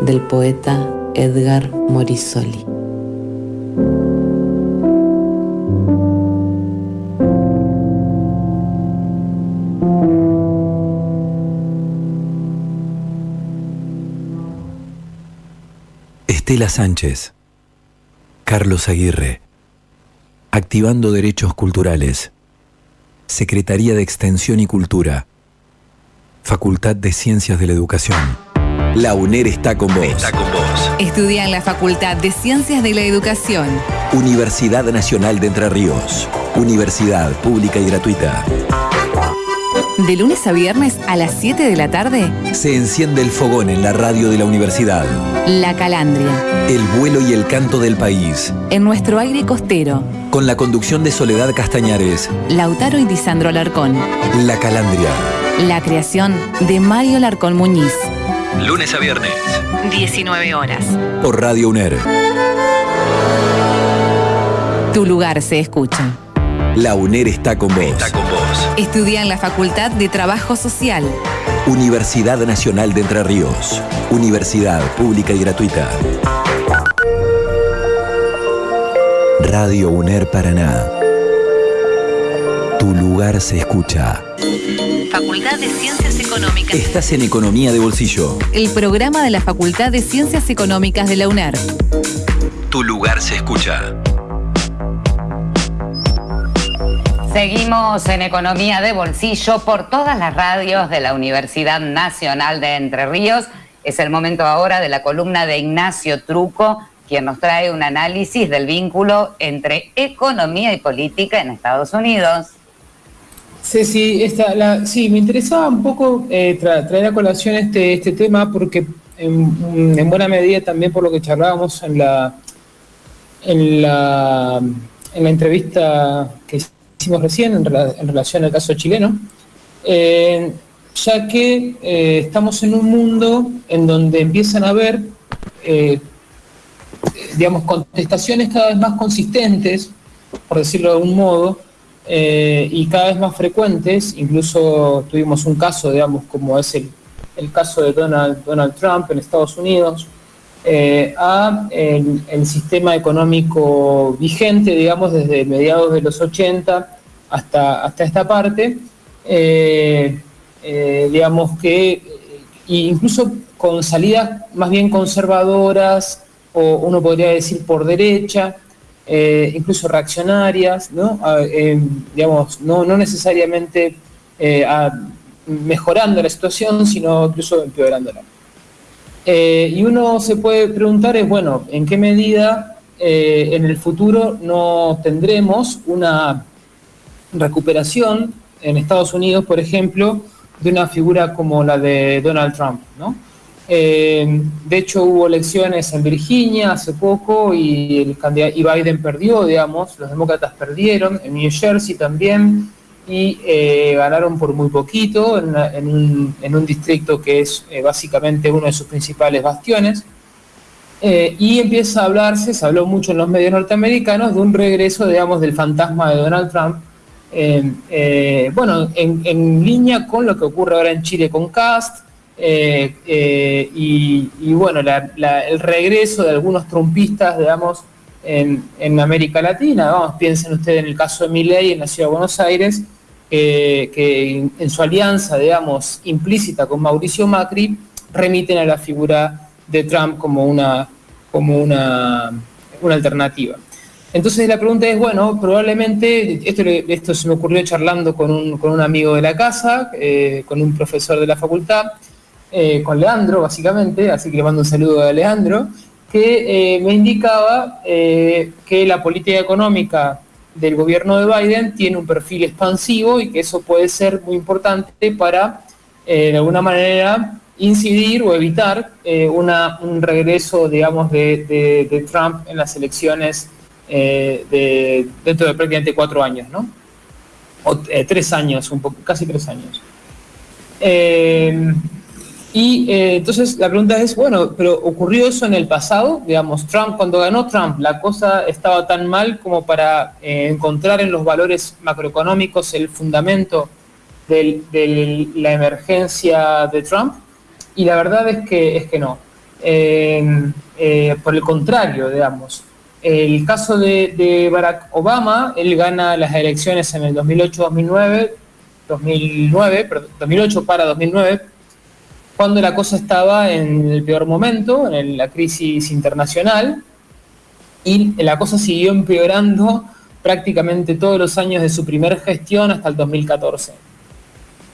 del poeta Edgar Morisoli. Estela Sánchez, Carlos Aguirre, Activando Derechos Culturales, Secretaría de Extensión y Cultura, Facultad de Ciencias de la Educación. La UNER está con vos. Está con vos. Estudia en la Facultad de Ciencias de la Educación. Universidad Nacional de Entre Ríos. Universidad pública y gratuita. De lunes a viernes a las 7 de la tarde, Se enciende el fogón en la radio de la universidad. La Calandria. El vuelo y el canto del país. En nuestro aire costero, Con la conducción de Soledad Castañares. Lautaro y Disandro Alarcón. La Calandria. La creación de Mario Larcón Muñiz. Lunes a viernes. 19 horas. Por Radio UNER. Tu lugar se escucha. La UNER está con vos. con vos. Estudia en la Facultad de Trabajo Social. Universidad Nacional de Entre Ríos. Universidad pública y gratuita. Radio UNER Paraná. Tu lugar se escucha. Facultad de Ciencias Económicas. Estás en Economía de Bolsillo. El programa de la Facultad de Ciencias Económicas de la UNER. Tu lugar se escucha. Seguimos en Economía de Bolsillo por todas las radios de la Universidad Nacional de Entre Ríos. Es el momento ahora de la columna de Ignacio Truco, quien nos trae un análisis del vínculo entre economía y política en Estados Unidos. Esta, la, sí, me interesaba un poco eh, tra- traer a colación este, este tema porque en, en buena medida también por lo que charlábamos en la, en la, en la entrevista que hicimos recién en, relación al caso chileno, eh, ya que eh, estamos en un mundo en donde empiezan a haber, eh, digamos, contestaciones cada vez más consistentes, por decirlo de algún modo, y cada vez más frecuentes, incluso tuvimos un caso, digamos, como es el, caso de Donald, Donald Trump en Estados Unidos, eh, a el, sistema económico vigente, digamos, desde mediados de los 80 hasta, hasta esta parte, eh, eh, digamos que incluso con salidas más bien conservadoras, o uno podría decir por derecha, incluso reaccionarias, ¿no? digamos, no, no necesariamente mejorando la situación, sino incluso empeorándola. Eh, y uno se puede preguntar es, bueno, ¿en qué medida eh, en el futuro no tendremos una recuperación en Estados Unidos, por ejemplo, de una figura como la de Donald Trump? Eh, de hecho, hubo elecciones en Virginia hace poco y, Biden perdió, digamos, los demócratas perdieron, en New Jersey también, y eh, ganaron por muy poquito en, un, distrito que es eh, básicamente uno de sus principales bastiones. Eh, y empieza a hablarse, se habló mucho en los medios norteamericanos, de un regreso, digamos, del fantasma de Donald Trump, bueno, en, línea con lo que ocurre ahora en Chile con Cast, y, bueno, el regreso de algunos trumpistas, digamos, en, América Latina. Vamos, piensen ustedes en el caso de Milley en la ciudad de Buenos Aires, que en su alianza, digamos, implícita con Mauricio Macri, remiten a la figura de Trump como una, como una, una alternativa. Entonces la pregunta es, bueno, probablemente, esto, esto se me ocurrió charlando con un, con un amigo de la casa, eh, con un profesor de la facultad, eh, con Leandro, básicamente, así que le mando un saludo a Leandro, que eh, me indicaba que la política económica del gobierno de Biden tiene un perfil expansivo y que eso puede ser muy importante para, de alguna manera, incidir o evitar una, un regreso, digamos, de, Trump en las elecciones eh, de, dentro de prácticamente cuatro años, ¿no? O tres años, un poco, casi tres años. Y eh, entonces la pregunta es, bueno, pero ¿ocurrió eso en el pasado? Digamos, Trump, cuando ganó Trump, la cosa estaba tan mal como para eh, encontrar en los valores macroeconómicos el fundamento de la emergencia de Trump. Y la verdad es que, es que no. Eh, por el contrario, digamos, el caso de, Barack Obama, él gana las elecciones en el 2008-2009, 2009, 2008 para 2009, cuando la cosa estaba en el peor momento, en la crisis internacional, y la cosa siguió empeorando prácticamente todos los años de su primera gestión hasta el 2014.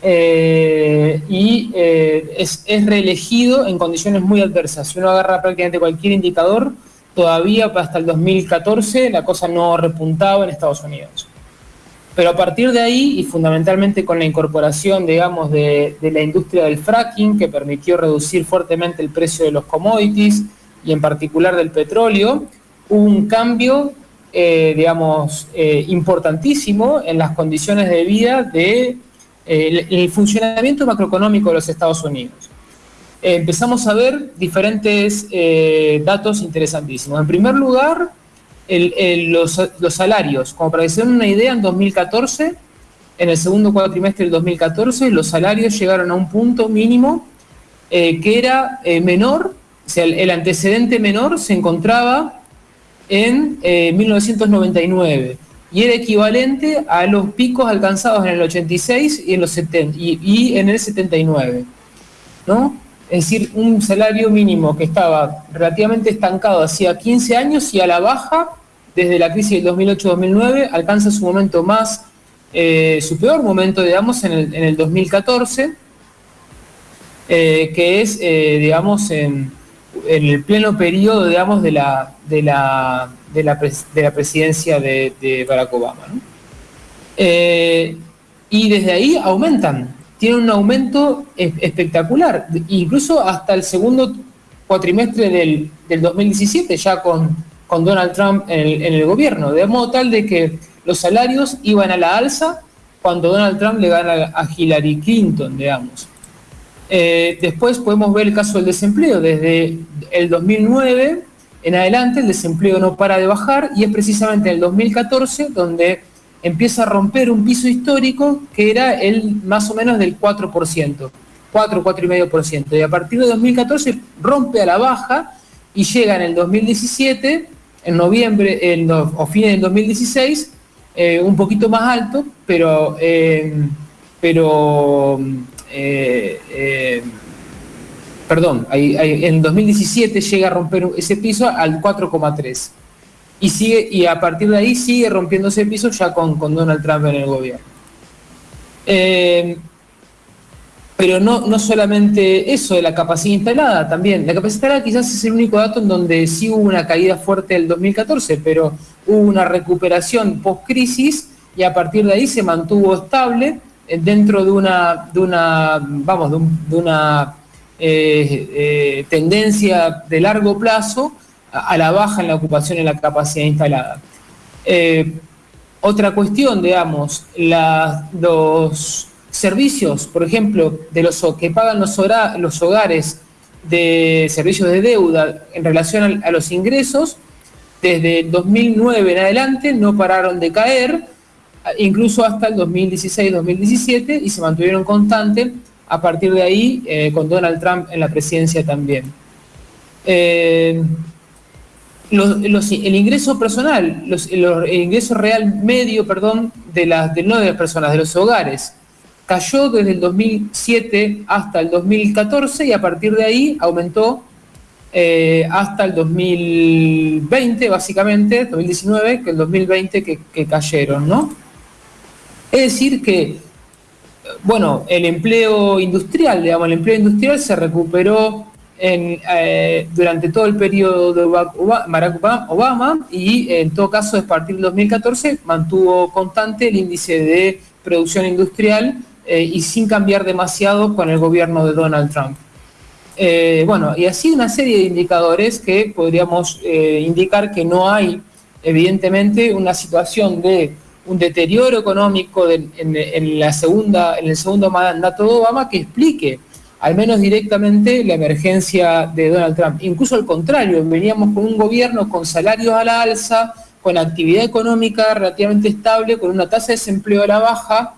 Eh, y eh, es, es, reelegido en condiciones muy adversas. Si uno agarra prácticamente cualquier indicador, todavía hasta el 2014 la cosa no repuntaba en Estados Unidos. Pero a partir de ahí, y fundamentalmente con la incorporación, digamos, de, la industria del fracking, que permitió reducir fuertemente el precio de los commodities, y en particular del petróleo, hubo un cambio, eh, digamos, eh, importantísimo en las condiciones de vida de eh, funcionamiento macroeconómico de los Estados Unidos. Empezamos a ver diferentes datos interesantísimos. En primer lugar, los, salarios. Como para que se den una idea, en 2014, en el segundo cuatrimestre del 2014, los salarios llegaron a un punto mínimo eh, que era eh, menor, o sea, el, antecedente menor se encontraba en 1999 eh, y era equivalente a los picos alcanzados en el 86 y en, los 70, y, en el 79. ¿no? Es decir, un salario mínimo que estaba relativamente estancado hacía 15 años y a la baja desde la crisis del 2008-2009, alcanza su momento más, eh, su peor momento, digamos, en el, 2014, eh, que es, eh, digamos, en, el pleno periodo, digamos, de la, de la, de la, presidencia de, Barack Obama. y desde ahí aumentan, tienen un aumento espectacular, incluso hasta el segundo cuatrimestre del, del 2017, ya con con Donald Trump en el, gobierno, de modo tal de que los salarios iban a la alza cuando Donald Trump le gana a Hillary Clinton, digamos. Eh, después podemos ver el caso del desempleo. Desde el 2009 en adelante el desempleo no para de bajar y es precisamente en el 2014 donde empieza a romper un piso histórico que era el más o menos del 4%, 4, 4,5%. Y a partir de 2014 rompe a la baja y llega en el 2017, en noviembre en, o fines del 2016, eh, un poquito más alto, pero, eh, pero eh, perdón, en 2017 llega a romper ese piso al 4,3 y sigue y a partir de ahí sigue rompiendo ese piso ya con, con Donald Trump en el gobierno. Eh, pero no, no solamente eso de la capacidad instalada, también. La capacidad instalada quizás es el único dato en donde sí hubo una caída fuerte del 2014, pero hubo una recuperación post-crisis y a partir de ahí se mantuvo estable dentro de una, de una vamos, de, una eh, eh, tendencia de largo plazo a, la baja en la ocupación y la capacidad instalada. Eh, otra cuestión, digamos, los servicios, por ejemplo, de los que pagan los, los hogares de servicios de deuda en relación a, los ingresos, desde 2009 en adelante no pararon de caer, incluso hasta el 2016-2017, y se mantuvieron constantes a partir de ahí eh, con Donald Trump en la presidencia también. Eh, el ingreso personal, el ingreso real medio, perdón, de las, de, no de las personas, de los hogares, cayó desde el 2007 hasta el 2014 y a partir de ahí aumentó eh, hasta el 2020, básicamente, 2019, que el 2020 que, que cayeron, ¿no? Es decir que, bueno, el empleo industrial, digamos, el empleo industrial se recuperó eh, durante todo el periodo de Barack Obama y en todo caso a partir del 2014 mantuvo constante el índice de producción industrial eh, y sin cambiar demasiado con el gobierno de Donald Trump. Eh, bueno, y así una serie de indicadores que podríamos indicar que no hay evidentemente una situación de un deterioro económico en, la segunda, en el segundo mandato de Obama que explique al menos directamente, la emergencia de Donald Trump. Incluso al contrario, veníamos con un gobierno con salarios a la alza, con actividad económica relativamente estable, con una tasa de desempleo a la baja,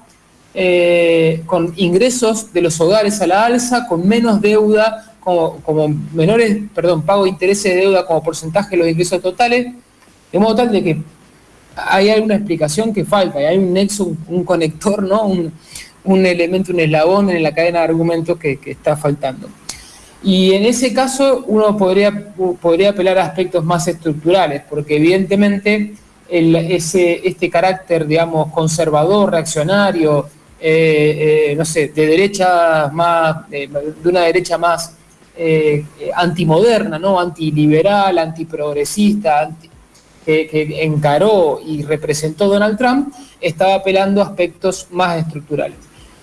eh, con ingresos de los hogares a la alza, con menos deuda, como, menores, perdón, pago de intereses de deuda como porcentaje de los ingresos totales, de modo tal de que hay alguna explicación que falta, hay un nexo, un, conector, ¿no? Un elemento, un eslabón en la cadena de argumentos que, está faltando. Y en ese caso uno podría, podría apelar a aspectos más estructurales, porque evidentemente ese, este carácter, digamos, conservador, reaccionario, eh, eh, no sé, de derecha más, de, una derecha más eh, antimoderna, ¿no? Antiliberal, antiprogresista, anti, que encaró y representó Donald Trump, estaba apelando a aspectos más estructurales.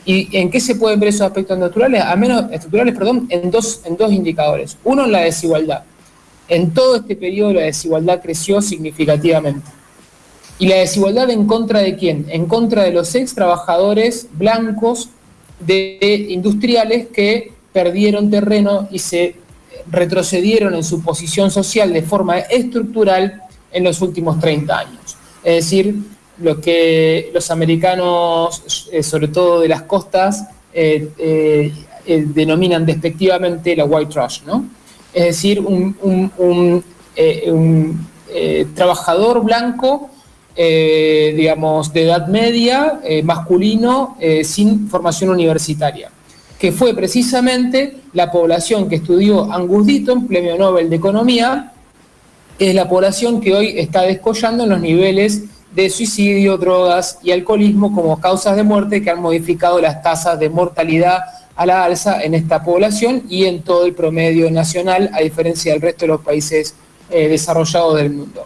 ¿Y en qué se pueden ver esos aspectos naturales? A menos estructurales, perdón, en dos, en dos indicadores. Uno, la desigualdad. En todo este periodo la desigualdad creció significativamente. ¿Y la desigualdad en contra de quién? En contra de los ex trabajadores blancos de industriales que perdieron terreno y se retrocedieron en su posición social de forma estructural en los últimos 30 años. Es decir, lo que los americanos, eh, sobre todo de las costas, eh, eh, denominan despectivamente la white trash, ¿no? Es decir, un, trabajador blanco, digamos, de edad media, masculino, sin formación universitaria, que fue precisamente la población que estudió Angus Deaton, premio Nobel de Economía, es la población que hoy está descollando en los niveles de suicidio, drogas y alcoholismo como causas de muerte que han modificado las tasas de mortalidad a la alza en esta población y en todo el promedio nacional, a diferencia del resto de los países eh, desarrollados del mundo.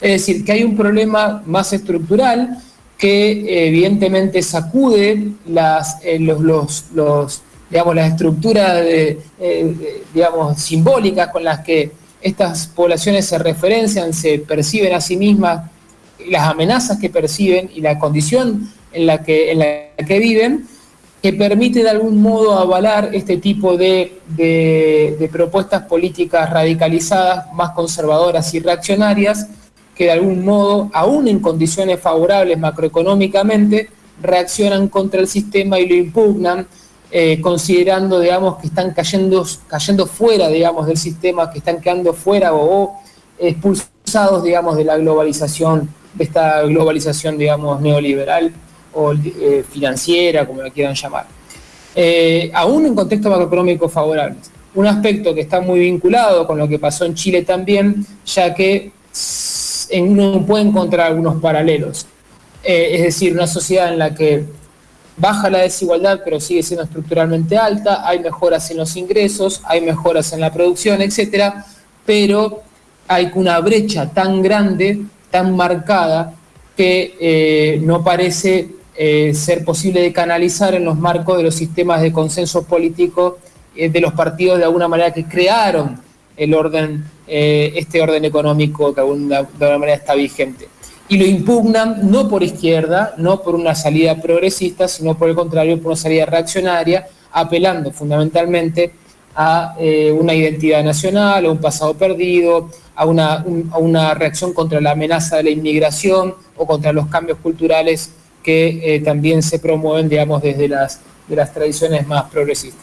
Es decir, que hay un problema más estructural que evidentemente sacude las, eh, los, digamos, las estructuras eh, digamos, simbólicas con las que estas poblaciones se referencian, se perciben a sí mismas las amenazas que perciben y la condición en la que, en la que viven, que permite de algún modo avalar este tipo de, de, propuestas políticas radicalizadas, más conservadoras y reaccionarias, que de algún modo, aún en condiciones favorables macroeconómicamente, reaccionan contra el sistema y lo impugnan, eh, considerando, digamos, que están cayendo, cayendo fuera, digamos, del sistema, que están quedando fuera o, expulsados, digamos, de la globalización, de esta globalización, digamos, neoliberal o eh, financiera, como la quieran llamar. Eh, aún en contexto macroeconómico favorables. Un aspecto que está muy vinculado con lo que pasó en Chile también, ya que uno puede encontrar algunos paralelos. Eh, es decir, una sociedad en la que baja la desigualdad pero sigue siendo estructuralmente alta, hay mejoras en los ingresos, hay mejoras en la producción, etcétera, pero hay una brecha tan grande, tan marcada, que no parece eh, ser posible de canalizar en los marcos de los sistemas de consenso político eh, de los partidos de alguna manera que crearon el orden, eh, este orden económico que de alguna, manera está vigente. Y lo impugnan no por izquierda, no por una salida progresista, sino por el contrario, por una salida reaccionaria, apelando fundamentalmente a una identidad nacional, a un pasado perdido, a una, a una reacción contra la amenaza de la inmigración o contra los cambios culturales que eh, también se promueven, digamos, desde las, de las tradiciones más progresistas.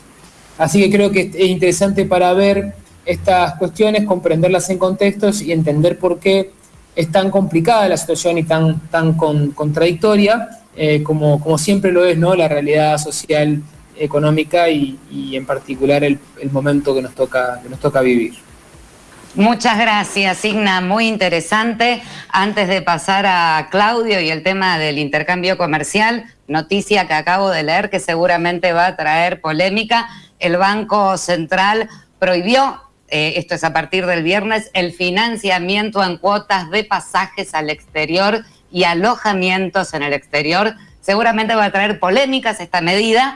Así que creo que es interesante para ver estas cuestiones, comprenderlas en contextos y entender por qué es tan complicada la situación y tan, tan contradictoria, eh, como, como siempre lo es ¿no? la realidad social, económica y, en particular el, momento que nos toca, que nos toca vivir. Muchas gracias, Igna. Muy interesante. Antes de pasar a Claudio y el tema del intercambio comercial, noticia que acabo de leer que seguramente va a traer polémica. El Banco Central prohibió, eh, esto es a partir del viernes, el financiamiento en cuotas de pasajes al exterior y alojamientos en el exterior. Seguramente va a traer polémicas esta medida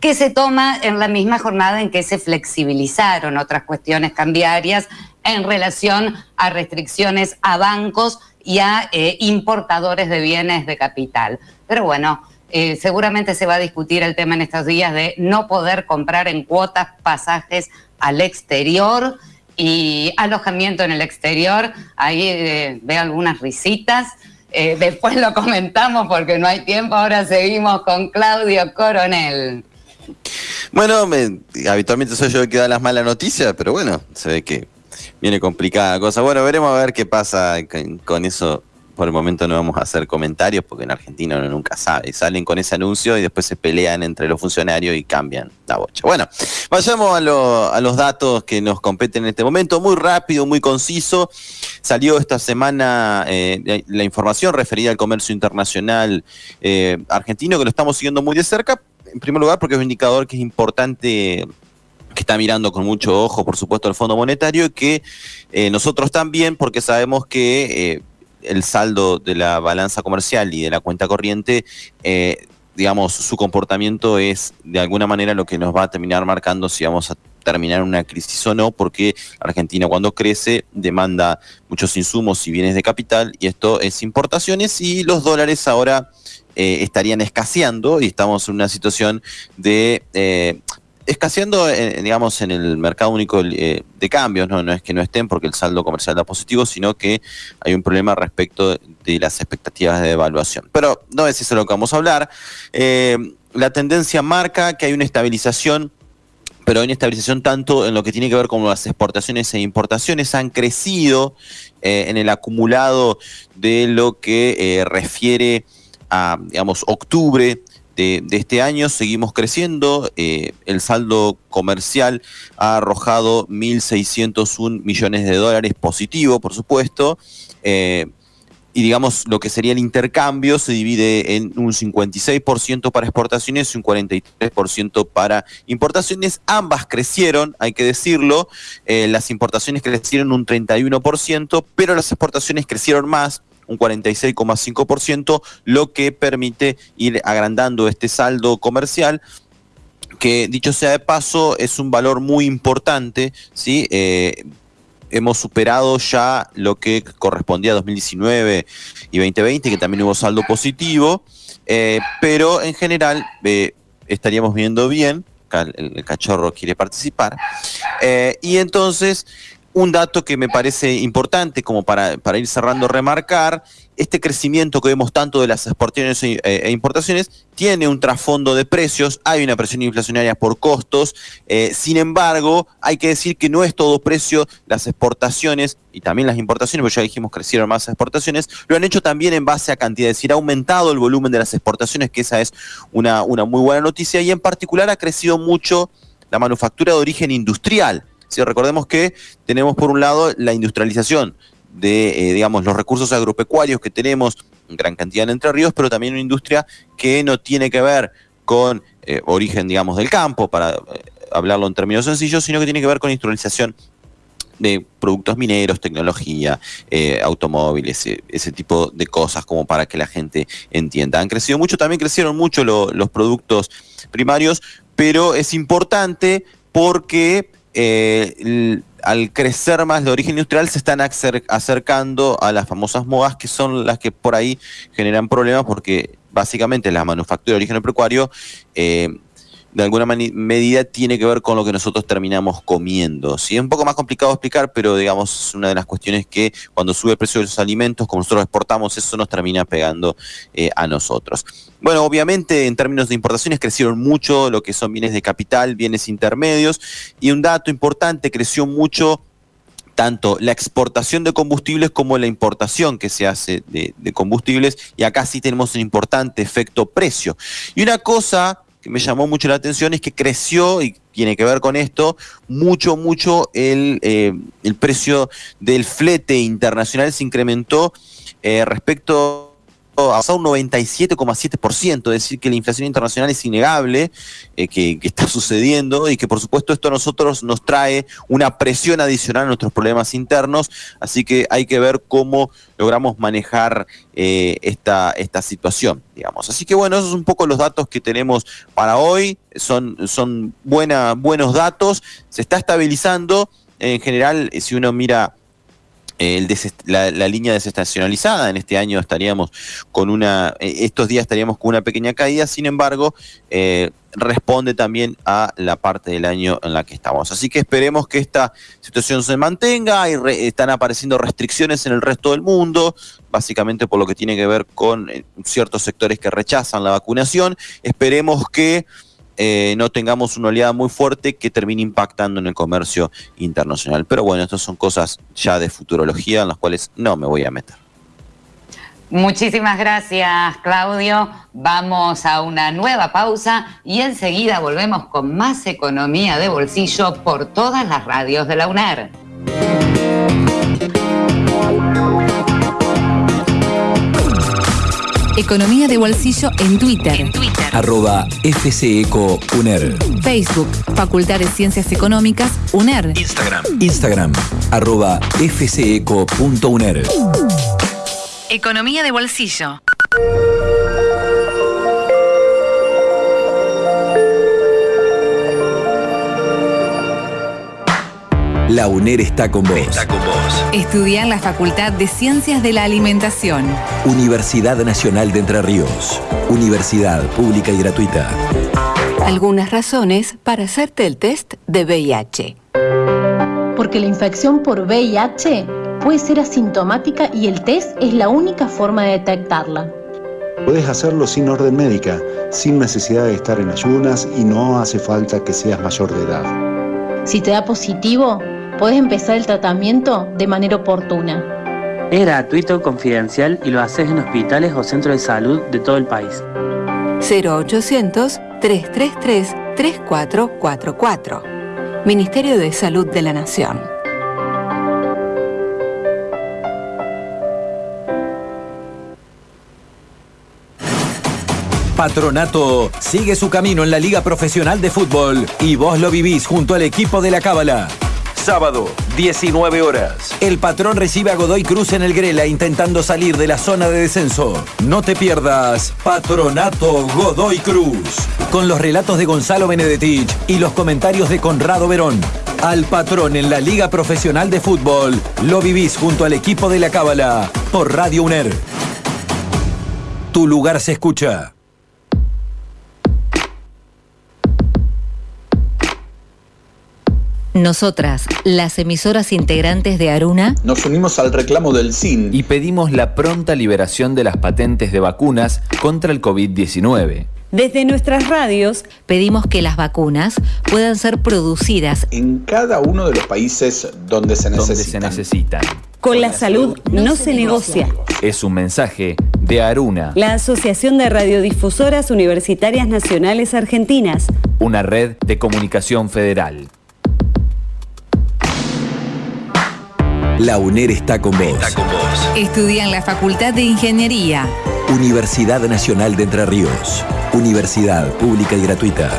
que se toma en la misma jornada en que se flexibilizaron otras cuestiones cambiarias en relación a restricciones a bancos y a eh, importadores de bienes de capital. Pero bueno, eh, seguramente se va a discutir el tema en estos días de no poder comprar en cuotas pasajes al exterior y alojamiento en el exterior. Ahí eh, veo algunas risitas. después lo comentamos porque no hay tiempo. Ahora seguimos con Claudio Coronel. Bueno, habitualmente soy yo el que da las malas noticias, pero bueno, se ve que viene complicada la cosa. Bueno, veremos a ver qué pasa con, eso. Por el momento no vamos a hacer comentarios porque en Argentina uno nunca sabe. Salen con ese anuncio y después se pelean entre los funcionarios y cambian la bocha. Bueno, vayamos a, los datos que nos competen en este momento. Muy rápido, muy conciso. Salió esta semana eh, la, información referida al comercio internacional eh, argentino que lo estamos siguiendo muy de cerca. En primer lugar porque es un indicador que es importante que está mirando con mucho ojo, por supuesto, el Fondo Monetario, y que eh, nosotros también, porque sabemos que eh, el saldo de la balanza comercial y de la cuenta corriente, eh, digamos, su comportamiento es de alguna manera lo que nos va a terminar marcando si vamos a terminar una crisis o no, porque Argentina cuando crece demanda muchos insumos y bienes de capital, y esto es importaciones, y los dólares ahora estarían escaseando y estamos en una situación de escaseando, eh, digamos, en el mercado único eh, de cambios, ¿no? es que no estén porque el saldo comercial da positivo, sino que hay un problema respecto de las expectativas de evaluación. Pero no es eso lo que vamos a hablar. Eh, la tendencia marca que hay una estabilización pero hay una estabilización tanto en lo que tiene que ver con las exportaciones e importaciones han crecido en el acumulado de lo que refiere a, digamos, octubre de, este año seguimos creciendo. Eh, el saldo comercial ha arrojado 1.601 millones de dólares positivo, por supuesto. Eh, y digamos lo que sería el intercambio se divide en un 56% para exportaciones y un 43% para importaciones. Ambas crecieron, hay que decirlo. Eh, las importaciones crecieron un 31%, pero las exportaciones crecieron más, un 46,5%, lo que permite ir agrandando este saldo comercial que dicho sea de paso es un valor muy importante, ¿sí? Eh, hemos superado ya lo que correspondía a 2019 y 2020, que también hubo saldo positivo, eh, pero en general eh, estaríamos viendo bien, el, cachorro quiere participar, y entonces un dato que me parece importante como para, para ir cerrando, remarcar, este crecimiento que vemos tanto de las exportaciones e, e importaciones tiene un trasfondo de precios, hay una presión inflacionaria por costos, eh, sin embargo, hay que decir que no es todo precio, las exportaciones y también las importaciones, porque ya dijimos crecieron más exportaciones, lo han hecho también en base a cantidad, es decir, ha aumentado el volumen de las exportaciones, que esa es una, una muy buena noticia, y en particular ha crecido mucho la manufactura de origen industrial si recordemos que tenemos por un lado la industrialización de, eh, digamos, los recursos agropecuarios que tenemos en gran cantidad en Entre Ríos, pero también una industria que no tiene que ver con eh, origen, digamos, del campo, para eh, hablarlo en términos sencillos, sino que tiene que ver con industrialización de productos mineros, tecnología, automóviles, ese tipo de cosas como para que la gente entienda. Han crecido mucho, también crecieron mucho los productos primarios, pero es importante porque eh, al crecer más de origen industrial se están acercando a las famosas modas que son las que por ahí generan problemas porque básicamente la manufactura de origen agropecuario eh, de alguna medida tiene que ver con lo que nosotros terminamos comiendo. Sí, es un poco más complicado explicar, pero digamos, es una de las cuestiones que cuando sube el precio de los alimentos, como nosotros exportamos, eso nos termina pegando eh, a nosotros. Bueno, obviamente en términos de importaciones crecieron mucho lo que son bienes de capital, bienes intermedios, y un dato importante, creció mucho tanto la exportación de combustibles como la importación que se hace de, de combustibles, y acá sí tenemos un importante efecto precio. Y una cosa que me llamó mucho la atención es que creció, y tiene que ver con esto, mucho, mucho el, eh, el precio del flete internacional se incrementó eh, respecto a un 97,7%, es decir, que la inflación internacional es innegable, eh, que, está sucediendo y que por supuesto esto a nosotros nos trae una presión adicional a nuestros problemas internos, así que hay que ver cómo logramos manejar eh, esta, esta situación, digamos. Así que bueno, esos son un poco los datos que tenemos para hoy, son, son buena, buenos datos, se está estabilizando, en general, si uno mira la, línea desestacionalizada. En este año estaríamos con una, eh, estos días estaríamos con una pequeña caída, sin embargo, eh, responde también a la parte del año en la que estamos. Así que esperemos que esta situación se mantenga. y están apareciendo restricciones en el resto del mundo, básicamente por lo que tiene que ver con eh, ciertos sectores que rechazan la vacunación. Esperemos que eh, no tengamos una oleada muy fuerte que termine impactando en el comercio internacional. Pero bueno, estas son cosas ya de futurología en las cuales no me voy a meter. Muchísimas gracias, Claudio. Vamos a una nueva pausa y enseguida volvemos con más economía de bolsillo por todas las radios de la UNER. Economía de Bolsillo en Twitter. En Twitter. Arroba FCECO Facebook, Facultad de Ciencias Económicas, UNER. Instagram. Instagram, arroba fceco.uner. Economía de Bolsillo. La UNER está con vos. Está con vos. Estudia en la Facultad de Ciencias de la Alimentación. Universidad Nacional de Entre Ríos. Universidad pública y gratuita. Algunas razones para hacerte el test de VIH. Porque la infección por VIH puede ser asintomática y el test es la única forma de detectarla. Puedes hacerlo sin orden médica, sin necesidad de estar en ayunas y no hace falta que seas mayor de edad. Si te da positivo, Puedes empezar el tratamiento de manera oportuna. Es gratuito, confidencial y lo haces en hospitales o centros de salud de todo el país. 0800-333-3444. Ministerio de Salud de la Nación. Patronato sigue su camino en la Liga Profesional de Fútbol y vos lo vivís junto al equipo de la Cábala. Sábado, 19 horas. El patrón recibe a Godoy Cruz en el Grela intentando salir de la zona de descenso. No te pierdas Patronato Godoy Cruz. Con los relatos de Gonzalo Benedetich y los comentarios de Conrado Verón. Al patrón en la Liga Profesional de Fútbol, lo vivís junto al equipo de la Cábala por Radio UNER. Tu lugar se escucha. Nosotras, las emisoras integrantes de Aruna, nos unimos al reclamo del CIN y pedimos la pronta liberación de las patentes de vacunas contra el COVID-19. Desde nuestras radios pedimos que las vacunas puedan ser producidas en cada uno de los países donde se necesitan. Donde se necesitan. Con la salud no se negocia. Es un mensaje de Aruna, la Asociación de Radiodifusoras Universitarias Nacionales Argentinas, una red de comunicación federal. La UNER está con vos. Estudia en la Facultad de Ingeniería. Universidad Nacional de Entre Ríos. Universidad pública y gratuita.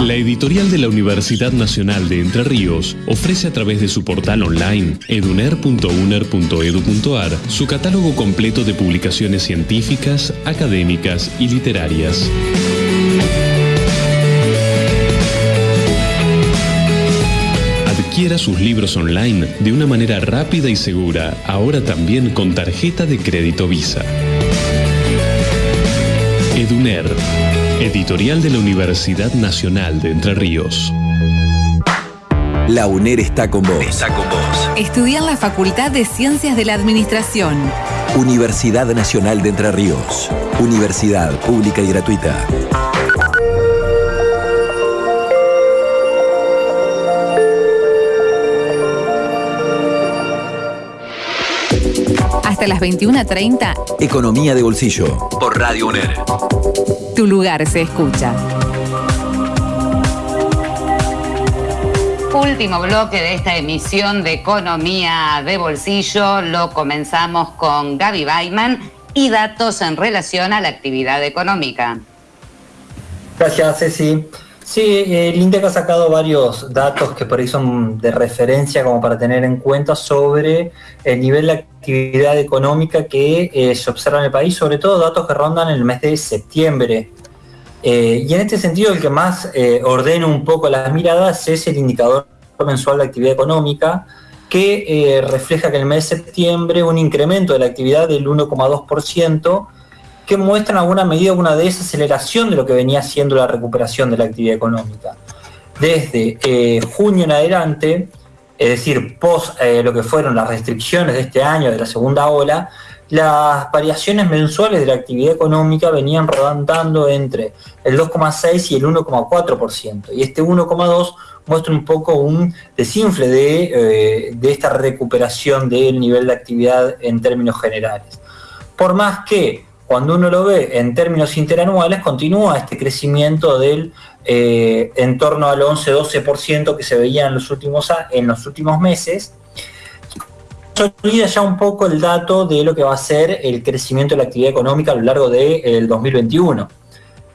La editorial de la Universidad Nacional de Entre Ríos ofrece a través de su portal online eduner.uner.edu.ar su catálogo completo de publicaciones científicas, académicas y literarias. Adquiera sus libros online de una manera rápida y segura, ahora también con tarjeta de crédito Visa. EDUNER, editorial de la Universidad Nacional de Entre Ríos. La UNER está con vos. Está con vos. Estudia en la Facultad de Ciencias de la Administración. Universidad Nacional de Entre Ríos. Universidad pública y gratuita. Hasta las 21.30. Economía de bolsillo. Por Radio UNER. Tu lugar se escucha. Último bloque de esta emisión de Economía de Bolsillo. Lo comenzamos con Gaby Baiman y datos en relación a la actividad económica. Gracias, Ceci. Sí, el INDEC ha sacado varios datos que por ahí son de referencia como para tener en cuenta sobre el nivel de actividad económica que eh, se observa en el país, sobre todo datos que rondan el mes de septiembre. Eh, y en este sentido el que más eh, ordena un poco las miradas es el indicador mensual de actividad económica, que refleja que en el mes de septiembre un incremento de la actividad del 1,2%, que muestran alguna medida una desaceleración de lo que venía siendo la recuperación de la actividad económica. Desde eh, junio en adelante, es decir, post eh, lo que fueron las restricciones de este año, de la segunda ola, las variaciones mensuales de la actividad económica venían rodando entre el 2,6 y el 1,4%. Y este 1,2 muestra un poco un desinfle de, eh, de esta recuperación del nivel de actividad en términos generales. Por más que cuando uno lo ve en términos interanuales, continúa este crecimiento del eh, en torno al 11-12% que se veía en los últimos, en los últimos meses. Se olvida ya un poco el dato de lo que va a ser el crecimiento de la actividad económica a lo largo del 2021,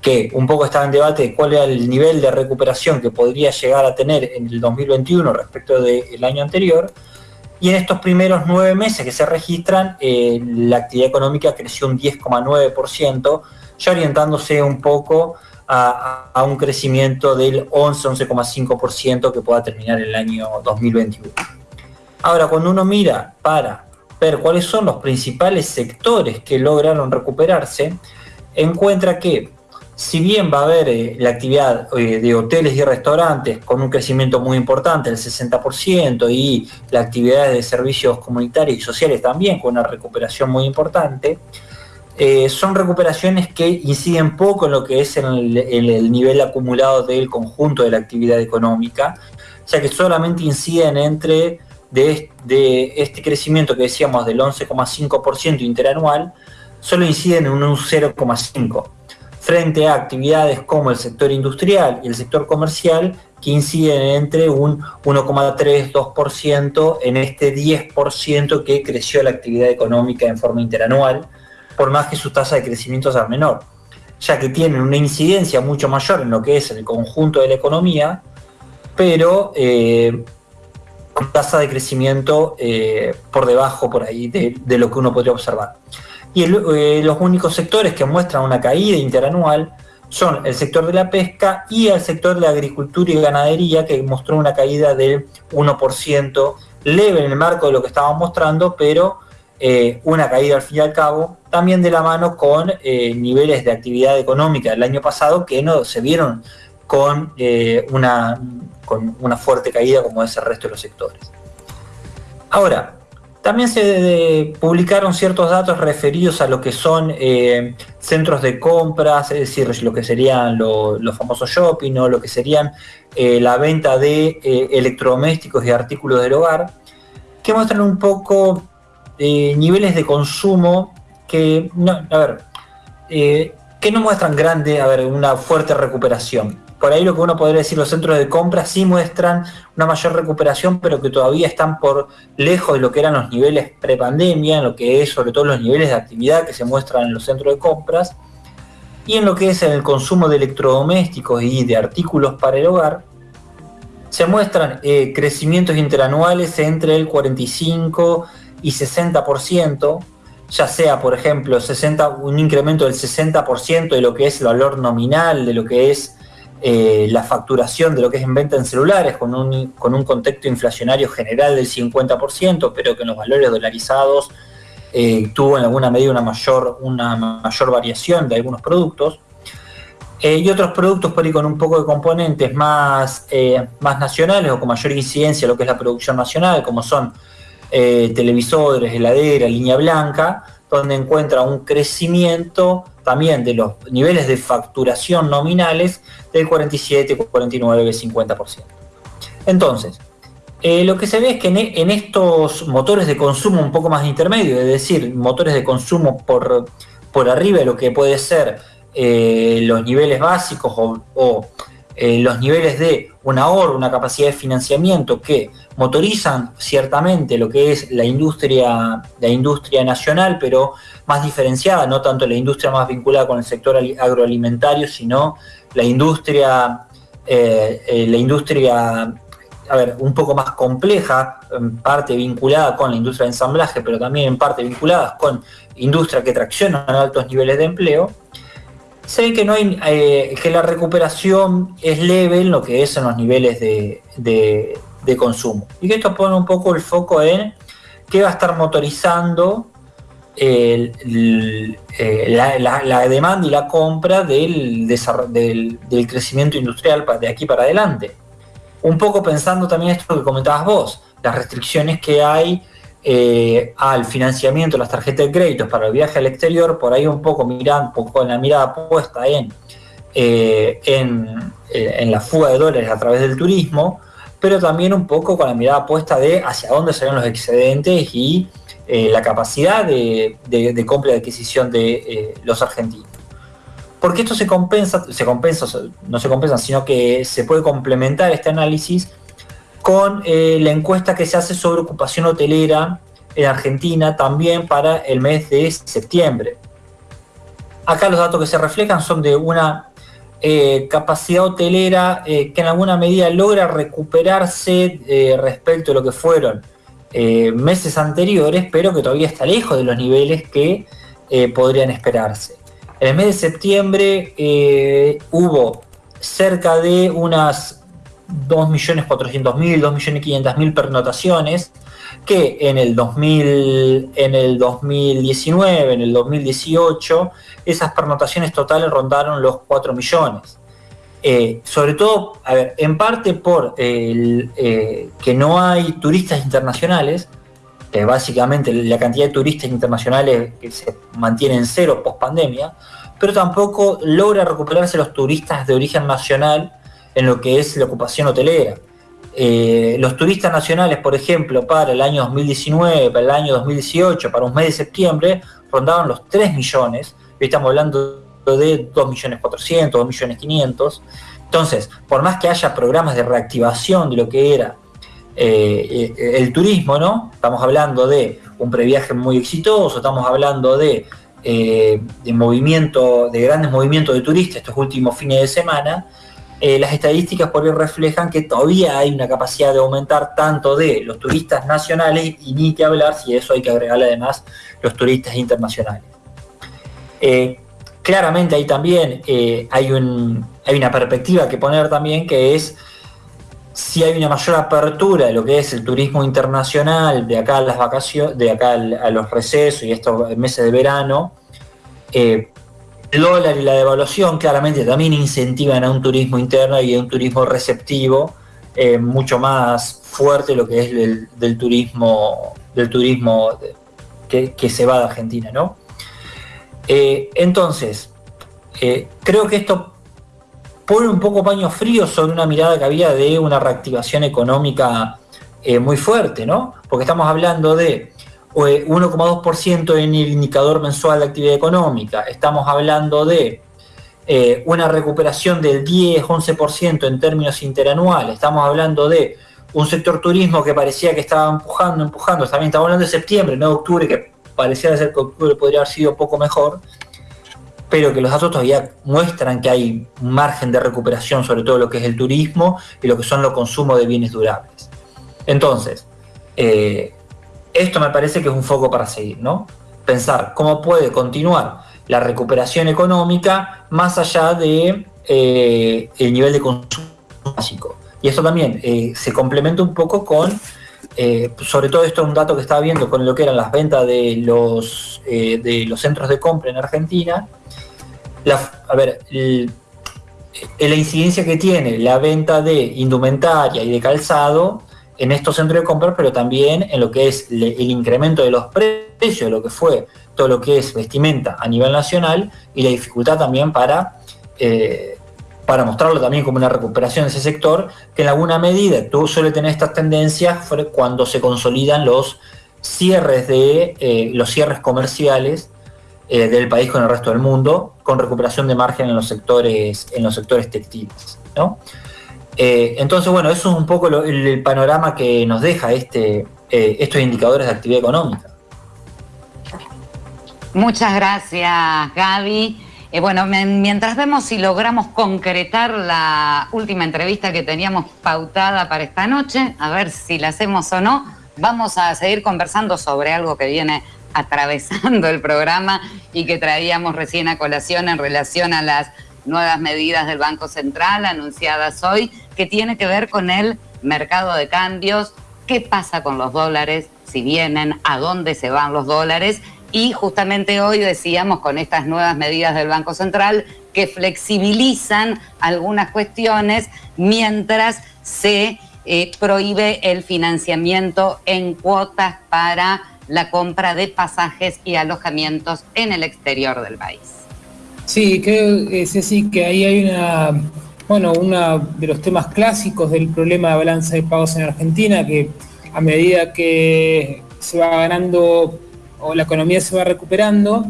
que un poco estaba en debate de cuál era el nivel de recuperación que podría llegar a tener en el 2021 respecto del año anterior y en estos primeros nueve meses que se registran, eh, la actividad económica creció un 10,9%, ya orientándose un poco a, a un crecimiento del 11-11,5% que pueda terminar el año 2021. Ahora, cuando uno mira para ver cuáles son los principales sectores que lograron recuperarse, encuentra que si bien va a haber eh, la actividad eh, de hoteles y restaurantes con un crecimiento muy importante, el 60%, y la actividad de servicios comunitarios y sociales también con una recuperación muy importante, eh, son recuperaciones que inciden poco en lo que es el, el, nivel acumulado del conjunto de la actividad económica, ya que solamente inciden entre de este crecimiento que decíamos del 11,5% interanual, solo inciden en un 0,5% frente a actividades como el sector industrial y el sector comercial que inciden entre un 1,3-2% en este 10% que creció la actividad económica en forma interanual, por más que su tasa de crecimiento sea menor, ya que tienen una incidencia mucho mayor en lo que es el conjunto de la economía, pero eh, tasa de crecimiento eh, por debajo por ahí de lo que uno podría observar. Y eh, los únicos sectores que muestran una caída interanual son el sector de la pesca y el sector de la agricultura y ganadería, que mostró una caída del 1% leve en el marco de lo que estábamos mostrando, pero eh, una caída al fin y al cabo, también de la mano con eh, niveles de actividad económica del año pasado que no se vieron con, una, con una fuerte caída como es el resto de los sectores. Ahora, también se publicaron ciertos datos referidos a lo que son centros de compras, es decir, lo que serían los famosos shopping o lo que serían la venta de electrodomésticos y artículos del hogar, que muestran un poco eh, niveles de consumo que, no, eh, que no muestran grande, a ver, una fuerte recuperación. Por ahí lo que uno podría decir, los centros de compra sí muestran una mayor recuperación, pero que todavía están por lejos de lo que eran los niveles prepandemia, en lo que es sobre todo los niveles de actividad que se muestran en los centros de compras, y en lo que es en el consumo de electrodomésticos y de artículos para el hogar, se muestran eh, crecimientos interanuales entre el 45 y 60%, ya sea, por ejemplo, 60, un incremento del 60% de lo que es el valor nominal, de lo que es eh, la facturación de lo que es en venta en celulares, con un, con un contexto inflacionario general del 50%, pero que en los valores dolarizados eh, tuvo en alguna medida una mayor, una mayor variación de algunos productos. Eh, y otros productos por con un poco de componentes más, más nacionales o con mayor incidencia lo que es la producción nacional, como son televisores, heladera, línea blanca, donde encuentra un crecimiento también de los niveles de facturación nominales del 47, 49, 50%. Entonces, eh, lo que se ve es que en, estos motores de consumo un poco más intermedio, es decir, motores de consumo por, por arriba de lo que puede ser eh, los niveles básicos o, los niveles de un ahorro, una capacidad de financiamiento que motorizan ciertamente lo que es la industria, la industria nacional, pero más diferenciada, no tanto la industria más vinculada con el sector agroalimentario, sino la industria, eh, eh, la industria, a ver, un poco más compleja, en parte vinculada con la industria de ensamblaje, pero también en parte vinculadas con industria que tracciona altos niveles de empleo. Se ve que no hay, eh, que la recuperación es leve en lo que es en los niveles de consumo. Y que esto pone un poco el foco en qué va a estar motorizando eh, la, demanda y la compra del, del, crecimiento industrial de aquí para adelante. Un poco pensando también esto que comentabas vos, las restricciones que hay eh, al financiamiento de las tarjetas de crédito para el viaje al exterior, por ahí un poco mirando, en la mirada puesta en, eh, en, en la fuga de dólares a través del turismo, pero también un poco con la mirada puesta de hacia dónde salen los excedentes y eh, la capacidad de, compra y adquisición de eh, los argentinos. Porque esto se compensa, se compensa, no se compensa, sino que se puede complementar este análisis con eh, la encuesta que se hace sobre ocupación hotelera en Argentina también para el mes de septiembre. Acá los datos que se reflejan son de una eh, capacidad hotelera eh, que en alguna medida logra recuperarse eh, respecto a lo que fueron meses anteriores, pero que todavía está lejos de los niveles que podrían esperarse. En el mes de septiembre hubo cerca de unas 2.400.000, 2.500.000 pernotaciones, que en el, 2000, en el 2019, en el 2018, esas pernotaciones totales rondaron los 4 millones. Eh, sobre todo, en parte por eh, que no hay turistas internacionales, básicamente la cantidad de turistas internacionales que se mantiene en cero post pandemia, pero tampoco logra recuperarse los turistas de origen nacional en lo que es la ocupación hotelera. Eh, los turistas nacionales, por ejemplo, para el año 2019, para el año 2018, para un mes de septiembre, rondaban los 3 millones, hoy estamos hablando de 2 millones 400, 2 millones 500. Entonces, por más que haya programas de reactivación de lo que era eh, eh, el turismo, ¿no? Estamos hablando de un previaje muy exitoso, estamos hablando de, de movimiento, de grandes movimientos de turistas estos últimos fines de semana, eh, las estadísticas por ahí reflejan que todavía hay una capacidad de aumentar tanto de los turistas nacionales y ni que hablar si eso hay que agregarle además los turistas internacionales. Eh, claramente ahí también eh, hay, un, hay una perspectiva que poner también que es si hay una mayor apertura de lo que es el turismo internacional de acá a las vacaciones, de acá a los recesos y estos meses de verano, el dólar y la devaluación claramente también incentivan a un turismo interno y a un turismo receptivo eh, mucho más fuerte lo que es el, del turismo del turismo que, se va de Argentina, ¿no? Eh, entonces, eh, creo que esto pone un poco paño frío sobre una mirada que había de una reactivación económica muy fuerte, ¿no? Porque estamos hablando de 1,2% en el indicador mensual de actividad económica, estamos hablando de una recuperación del 10-11% en términos interanuales, estamos hablando de un sector turismo que parecía que estaba empujando, empujando, también estamos hablando de septiembre, no de octubre, que pareciera ser que octubre podría haber sido poco mejor, pero que los datos todavía muestran que hay margen de recuperación sobre todo lo que es el turismo y lo que son los consumos de bienes durables. Entonces, eh, esto me parece que es un foco para seguir, ¿no? Pensar cómo puede continuar la recuperación económica más allá de eh, el nivel de consumo básico. Y esto también eh, se complementa un poco con eh, sobre todo esto es un dato que estaba viendo con lo que eran las ventas de los, eh, de los centros de compra en Argentina. a ver, la incidencia que tiene la venta de indumentaria y de calzado en estos centros de compra, pero también en lo que es el incremento de los precios, lo que fue todo lo que es vestimenta a nivel nacional y la dificultad también para eh, para mostrarlo también como una recuperación de ese sector, que en alguna medida tú suele tener estas tendencias cuando se consolidan los cierres de eh, los cierres comerciales eh, del país con el resto del mundo, con recuperación de margen en los sectores, en los sectores textiles. Eh, entonces, bueno, eso es un poco el, panorama que nos deja este, estos indicadores de actividad económica. Muchas gracias, Gaby. Eh, bueno, mientras vemos si logramos concretar la última entrevista que teníamos pautada para esta noche, a ver si la hacemos o no, vamos a seguir conversando sobre algo que viene atravesando el programa y que traíamos recién a colación en relación a las nuevas medidas del Banco Central anunciadas hoy, que tiene que ver con el mercado de cambios, qué pasa con los dólares, si vienen, a dónde se van los dólares y justamente hoy decíamos con estas nuevas medidas del Banco Central que flexibilizan algunas cuestiones mientras se eh, prohíbe el financiamiento en cuotas para la compra de pasajes y alojamientos en el exterior del país. Sí, creo, sí que ahí hay una, bueno, uno de los temas clásicos del problema de balanza de pagos en Argentina, que a medida que se va ganando o la economía se va recuperando,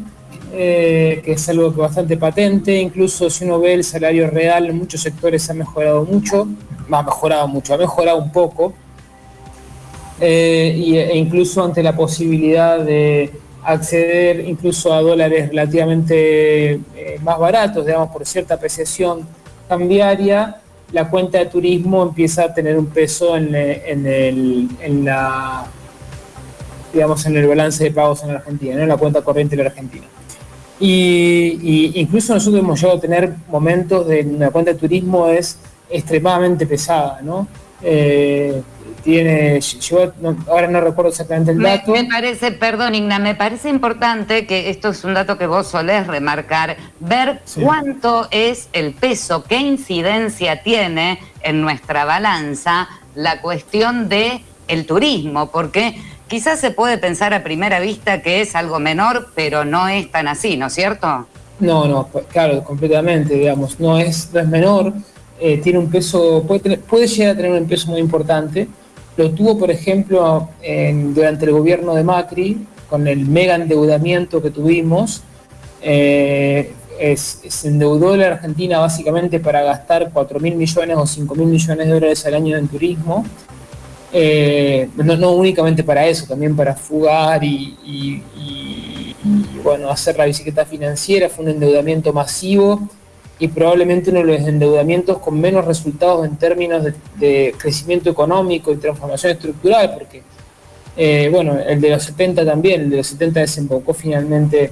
eh, que es algo que bastante patente, incluso si uno ve el salario real en muchos sectores ha mejorado mucho, ha mejorado mucho, ha mejorado un poco, eh, e incluso ante la posibilidad de acceder incluso a dólares relativamente eh, más baratos, digamos, por cierta apreciación cambiaria, la cuenta de turismo empieza a tener un peso en, en la digamos, en el balance de pagos en Argentina, en la cuenta corriente de la Argentina. Y, incluso nosotros hemos llegado a tener momentos de una cuenta de turismo es extremadamente pesada, ¿no? Eh, tiene, yo ahora no recuerdo exactamente el dato. Me, parece, perdón Igna, me parece importante que esto es un dato que vos solés remarcar, ver cuánto es el peso, qué incidencia tiene en nuestra balanza la cuestión de el turismo, porque Quizás se puede pensar a primera vista que es algo menor, pero no es tan así, ¿no es cierto? No, no, pues, claro, completamente, digamos, no es, no es menor, eh, tiene un peso, puede, puede llegar a tener un peso muy importante. Lo tuvo, por ejemplo, durante el gobierno de Macri, con el mega endeudamiento que tuvimos. Eh, se endeudó la Argentina básicamente para gastar 4 mil millones o 5 mil millones de dólares al año en turismo eh, no, únicamente para eso, también para fugar y, bueno, hacer la bicicleta financiera, fue un endeudamiento masivo y probablemente uno de los endeudamientos con menos resultados en términos de, crecimiento económico y transformación estructural, porque, eh, bueno, el de los 70 también, el de los 70 desembocó finalmente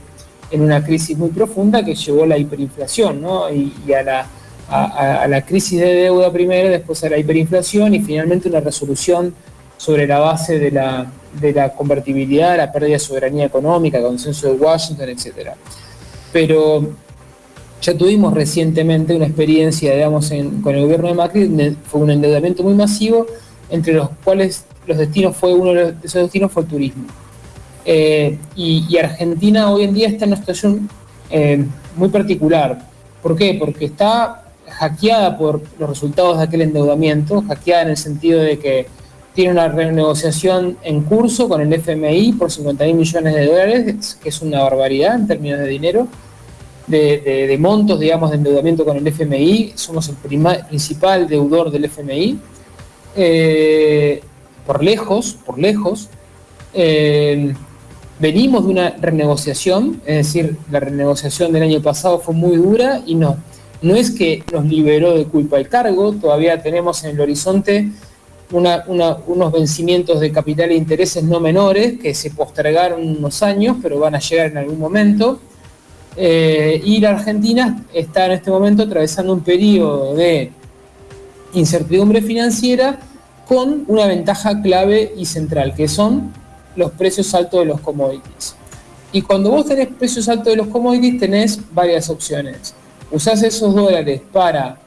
en una crisis muy profunda que llevó a la hiperinflación ¿no? y, a, la, a, la crisis de deuda primero, después a la hiperinflación y finalmente una resolución sobre la base de la, de la convertibilidad, la pérdida de soberanía económica, consenso de Washington, etc. Pero ya tuvimos recientemente una experiencia, digamos, con el gobierno de Macri, fue un endeudamiento muy masivo, entre los cuales los destinos fue uno de esos destinos fue el turismo. Eh, y, Argentina hoy en día está en una situación eh, muy particular. ¿Por qué? Porque está hackeada por los resultados de aquel endeudamiento, hackeada en el sentido de que tiene una renegociación en curso con el FMI por 50 mil millones de dólares, que es una barbaridad en términos de dinero, de, montos, digamos, de endeudamiento con el FMI. Somos el principal deudor del FMI. Eh, por lejos, por lejos. Eh, venimos de una renegociación, es decir, la renegociación del año pasado fue muy dura y no, no es que nos liberó de culpa el cargo, todavía tenemos en el horizonte unos vencimientos de capital e intereses no menores que se postergaron unos años, pero van a llegar en algún momento. Eh, y la Argentina está en este momento atravesando un periodo de incertidumbre financiera con una ventaja clave y central, que son los precios altos de los commodities. Y cuando vos tenés precios altos de los commodities, tenés varias opciones. Usás esos dólares para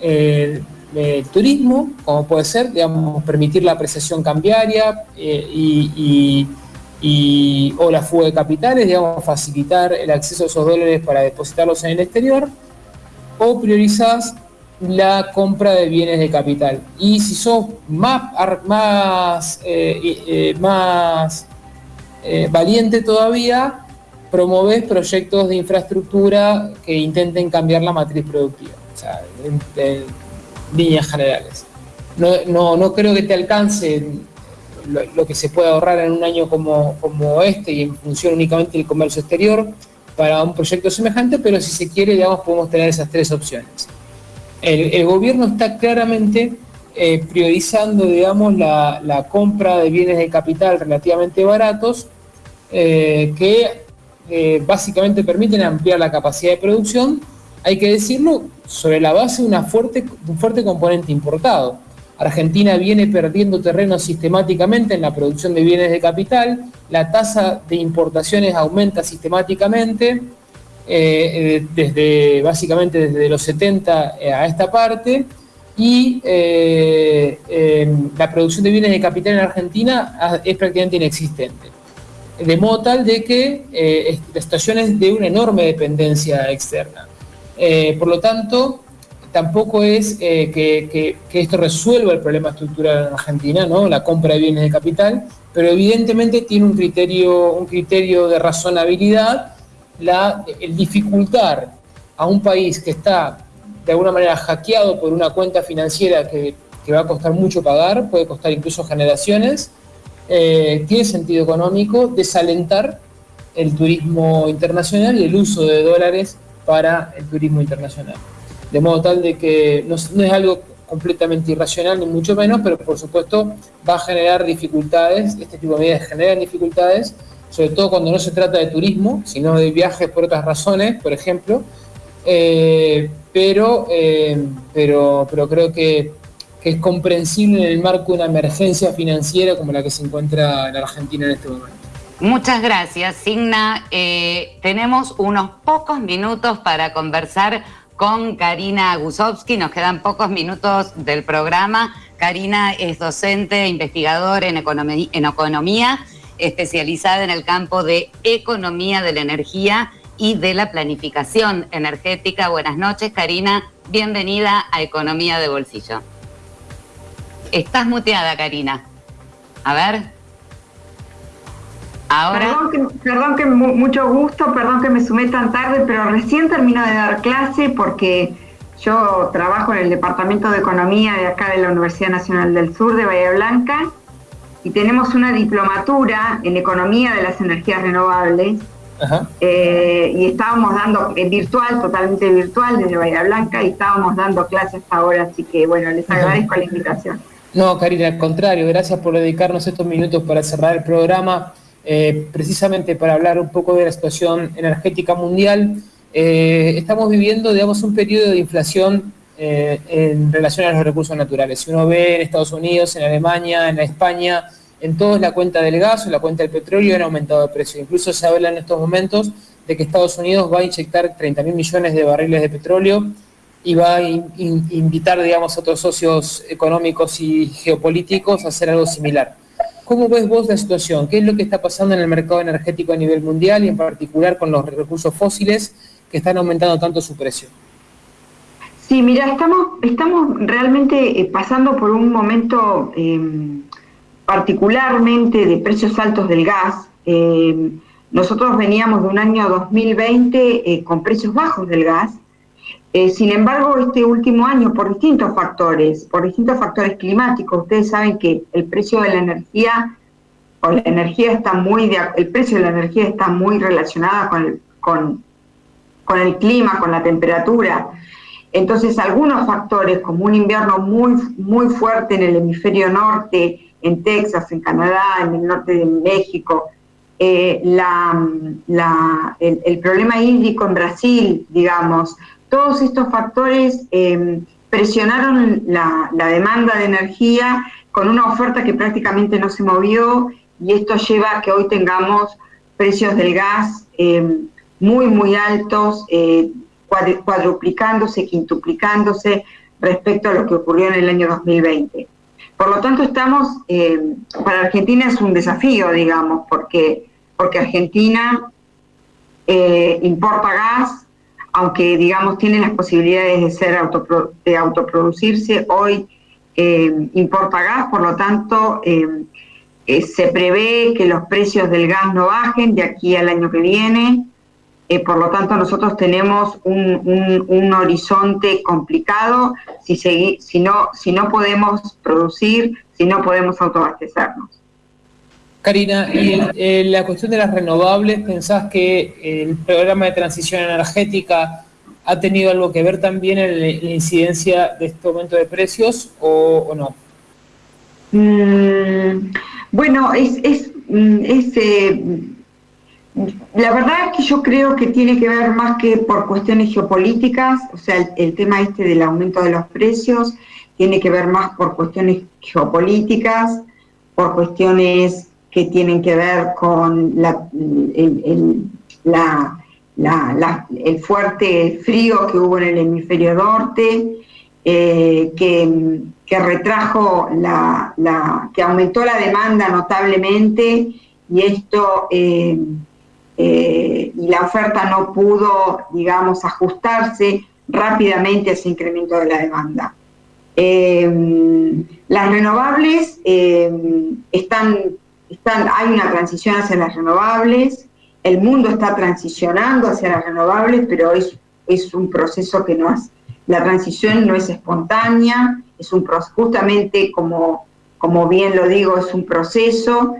eh, el turismo, como puede ser, digamos, permitir la apreciación cambiaria eh, y, o la fuga de capitales, digamos, facilitar el acceso a esos dólares para depositarlos en el exterior, o priorizás la compra de bienes de capital. Y si sos más, más, eh, eh, más valiente todavía, promoves proyectos de infraestructura que intenten cambiar la matriz productiva. Líneas generales. No, no, creo que te alcance lo, que se puede ahorrar en un año como, como este y en función únicamente del comercio exterior para un proyecto semejante, pero si se quiere, digamos, podemos tener esas tres opciones. El, gobierno está claramente eh, priorizando, digamos, la, compra de bienes de capital relativamente baratos eh, que eh, básicamente permiten ampliar la capacidad de producción hay que decirlo, sobre la base de una fuerte, un fuerte componente importado. Argentina viene perdiendo terreno sistemáticamente en la producción de bienes de capital, la tasa de importaciones aumenta sistemáticamente, eh, desde, básicamente desde los 70 eh, a esta parte, y eh, la producción de bienes de capital en Argentina es prácticamente inexistente. De modo tal de que la situación es de una enorme dependencia externa. Por lo tanto, tampoco es eh, que, esto resuelva el problema estructural en Argentina, ¿no? la compra de bienes de capital, pero evidentemente tiene un criterio, un criterio de razonabilidad la, el dificultar a un país que está de alguna manera hackeado por una cuenta financiera que, va a costar mucho pagar, puede costar incluso generaciones, eh, tiene sentido económico desalentar el turismo internacional y el uso de dólares para el turismo internacional. De modo tal de que no, es algo completamente irracional, ni mucho menos, pero por supuesto va a generar dificultades, este tipo de medidas generan dificultades, sobre todo cuando no se trata de turismo, sino de viajes por otras razones, por ejemplo, eh, pero, eh, pero, pero creo que, es comprensible en el marco de una emergencia financiera como la que se encuentra en Argentina en este momento. Muchas gracias, Signa. Eh, tenemos unos pocos minutos para conversar con Karina Gusovsky. Nos quedan pocos minutos del programa. Karina es docente e investigadora en en economía, especializada en el campo de economía de la energía y de la planificación energética. Buenas noches, Karina. Bienvenida a Economía de Bolsillo. Estás muteada, Karina. A ver. Perdón que, mucho gusto, perdón que me sumé tan tarde, pero recién termino de dar clase porque yo trabajo en el Departamento de Economía de acá de la Universidad Nacional del Sur de Bahía Blanca y tenemos una diplomatura en Economía de las Energías Renovables. Eh, y estábamos dando en virtual, totalmente virtual desde Bahía Blanca y estábamos dando clases ahora, así que bueno, les agradezco la invitación. No, Karina, al contrario, gracias por dedicarnos estos minutos para cerrar el programa. Eh, precisamente para hablar un poco de la situación energética mundial. Eh, estamos viviendo, digamos, un periodo de inflación eh, en relación a los recursos naturales. Si uno ve en Estados Unidos, en Alemania, en España, en todos la cuenta del gas o la cuenta del petróleo han aumentado de precio. Incluso se habla en estos momentos de que Estados Unidos va a inyectar 30 mil millones de barriles de petróleo y va a invitar, digamos, a otros socios económicos y geopolíticos a hacer algo similar. ¿Cómo ves vos la situación? ¿Qué es lo que está pasando en el mercado energético a nivel mundial y en particular con los recursos fósiles que están aumentando tanto su precio? Sí, mira, estamos, estamos realmente eh, pasando por un momento em, particularmente de precios altos del gas. Em, nosotros veníamos de un año 2020 eh, con precios bajos del gas. Eh, sin embargo, este último año, por distintos factores, por distintos factores climáticos, ustedes saben que el precio de la energía, o la energía está muy, el precio de la energía está muy relacionada con el, con, el clima, con la temperatura. Entonces, algunos factores, como un invierno muy, muy fuerte en el hemisferio norte, en Texas, en Canadá, en el norte de México, eh, el, problema hídrico en Brasil, digamos, todos estos factores em, presionaron la, demanda de energía con una oferta que prácticamente no se movió y esto lleva a que hoy tengamos precios del gas em, muy, muy altos. Eh, cuadruplicándose, quintuplicándose respecto a lo que ocurrió en el año 2020. Por lo tanto, estamos, eh, para Argentina es un desafío, digamos, porque, porque Argentina eh, importa gas, aunque, digamos, tiene las posibilidades de, ser de autoproducirse, hoy eh, importa gas, por lo tanto, se prevé que los precios del gas no bajen de aquí al año que viene, eh, por lo tanto, nosotros tenemos un, horizonte complicado si, si, no, si no podemos producir, si no podemos autoabastecernos. Karina, y la cuestión de las renovables, ¿pensás que el programa de transición energética ha tenido algo que ver también en la incidencia de este aumento de precios o, no? Mm, bueno, es, es, mm, eh, la verdad es que yo creo que tiene que ver más que por cuestiones geopolíticas, o sea, el, tema este del aumento de los precios tiene que ver más por cuestiones geopolíticas, por cuestiones que tienen que ver con la, el, fuerte frío que hubo en el hemisferio norte, eh, que, retrajo la, que aumentó la demanda notablemente y esto eh, eh, y la oferta no pudo, digamos, ajustarse rápidamente a ese incremento de la demanda. Las renovables están, están, hay una transición hacia las renovables, el mundo está transicionando hacia las renovables, pero es, un proceso que no es, la transición no es espontánea, es un justamente como, como bien lo digo, es un proceso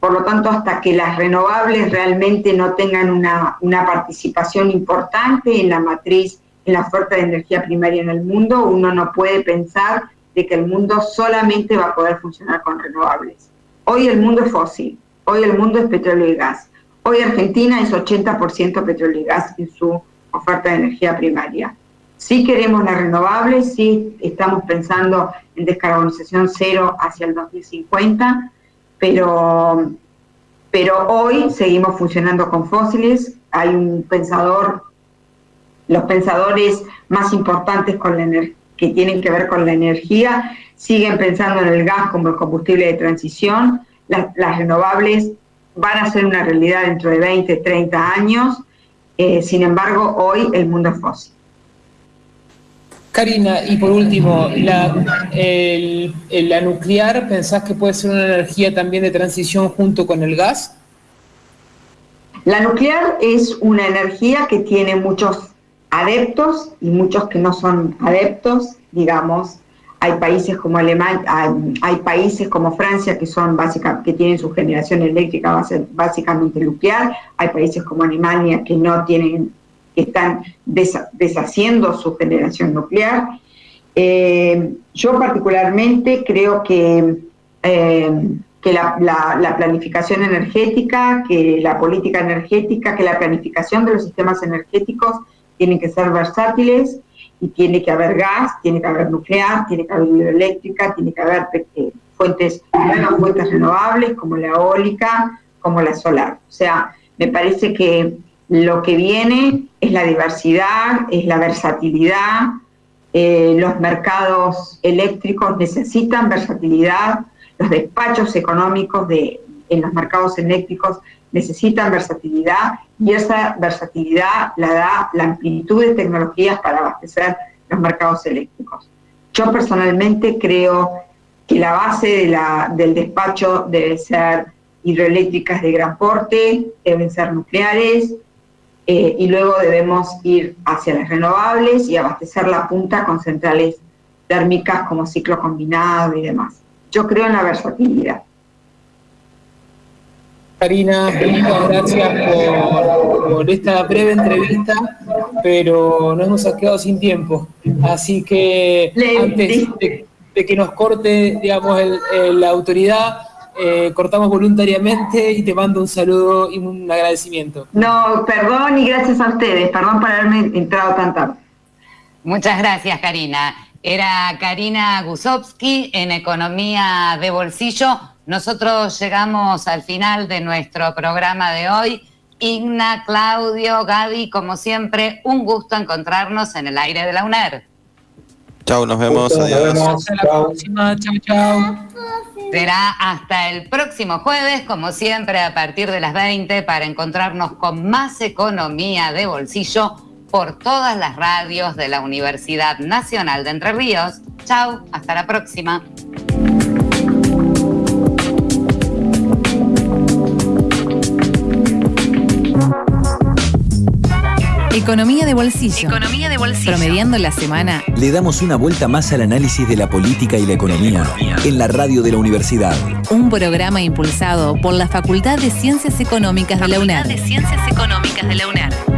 por lo tanto, hasta que las renovables realmente no tengan una, participación importante en la matriz, en la oferta de energía primaria en el mundo, uno no puede pensar de que el mundo solamente va a poder funcionar con renovables. Hoy el mundo es fósil, hoy el mundo es petróleo y gas. Hoy Argentina es 80% petróleo y gas en su oferta de energía primaria. Si queremos las renovables, sí estamos pensando en descarbonización cero hacia el 2050, pero, pero hoy seguimos funcionando con fósiles. Hay un pensador, los pensadores más importantes con la que tienen que ver con la energía siguen pensando en el gas como el combustible de transición. Las, renovables van a ser una realidad dentro de 20, 30 años. Eh, sin embargo, hoy el mundo es fósil. Karina, y por último, la, la nuclear, ¿pensás que puede ser una energía también de transición junto con el gas? La nuclear es una energía que tiene muchos adeptos y muchos que no son adeptos, digamos. Hay países como Alemania, hay, países como Francia que son básica, que tienen su generación eléctrica básicamente nuclear, hay países como Alemania que no tienen están deshaciendo su generación nuclear. Eh, yo particularmente creo que eh, que la, planificación energética, que la política energética, que la planificación de los sistemas energéticos tienen que ser versátiles y tiene que haber gas, tiene que haber nuclear, tiene que haber hidroeléctrica, tiene que haber eh, fuentes, fuentes renovables como la eólica, como la solar. O sea, me parece que lo que viene es la diversidad, es la versatilidad, eh, los mercados eléctricos necesitan versatilidad, los despachos económicos de, en los mercados eléctricos necesitan versatilidad y esa versatilidad la da la amplitud de tecnologías para abastecer los mercados eléctricos. Yo personalmente creo que la base del despacho debe ser hidroeléctricas de gran porte, deben ser nucleares, eh, y luego debemos ir hacia las renovables y abastecer la punta con centrales térmicas como ciclo combinado y demás. Yo creo en la versatilidad. Karina, muchas gracias por, esta breve entrevista, pero nos hemos quedado sin tiempo. Así que antes de, que nos corte, digamos, la autoridad, eh, cortamos voluntariamente y te mando un saludo y un agradecimiento. No, perdón y gracias a ustedes, perdón por haberme entrado tan tarde. Muchas gracias, Karina. Era Karina Gusovsky en Economía de Bolsillo. Nosotros llegamos al final de nuestro programa de hoy. Igna, Claudio, Gaby, como siempre, un gusto encontrarnos en el aire de la UNER. Chao, nos vemos. Adiós. Hasta la próxima. Chao, chao. Será hasta el próximo jueves, como siempre, a partir de las 20, para encontrarnos con más economía de bolsillo por todas las radios de la Universidad Nacional de Entre Ríos. Chao, hasta la próxima. Economía de bolsillo. Economía de bolsillo. Promediando la semana. Le damos una vuelta más al análisis de la política y la economía, en la radio de la universidad. Un programa impulsado por la Facultad de Ciencias Económicas de la UNED. de Ciencias Económicas de la UNED.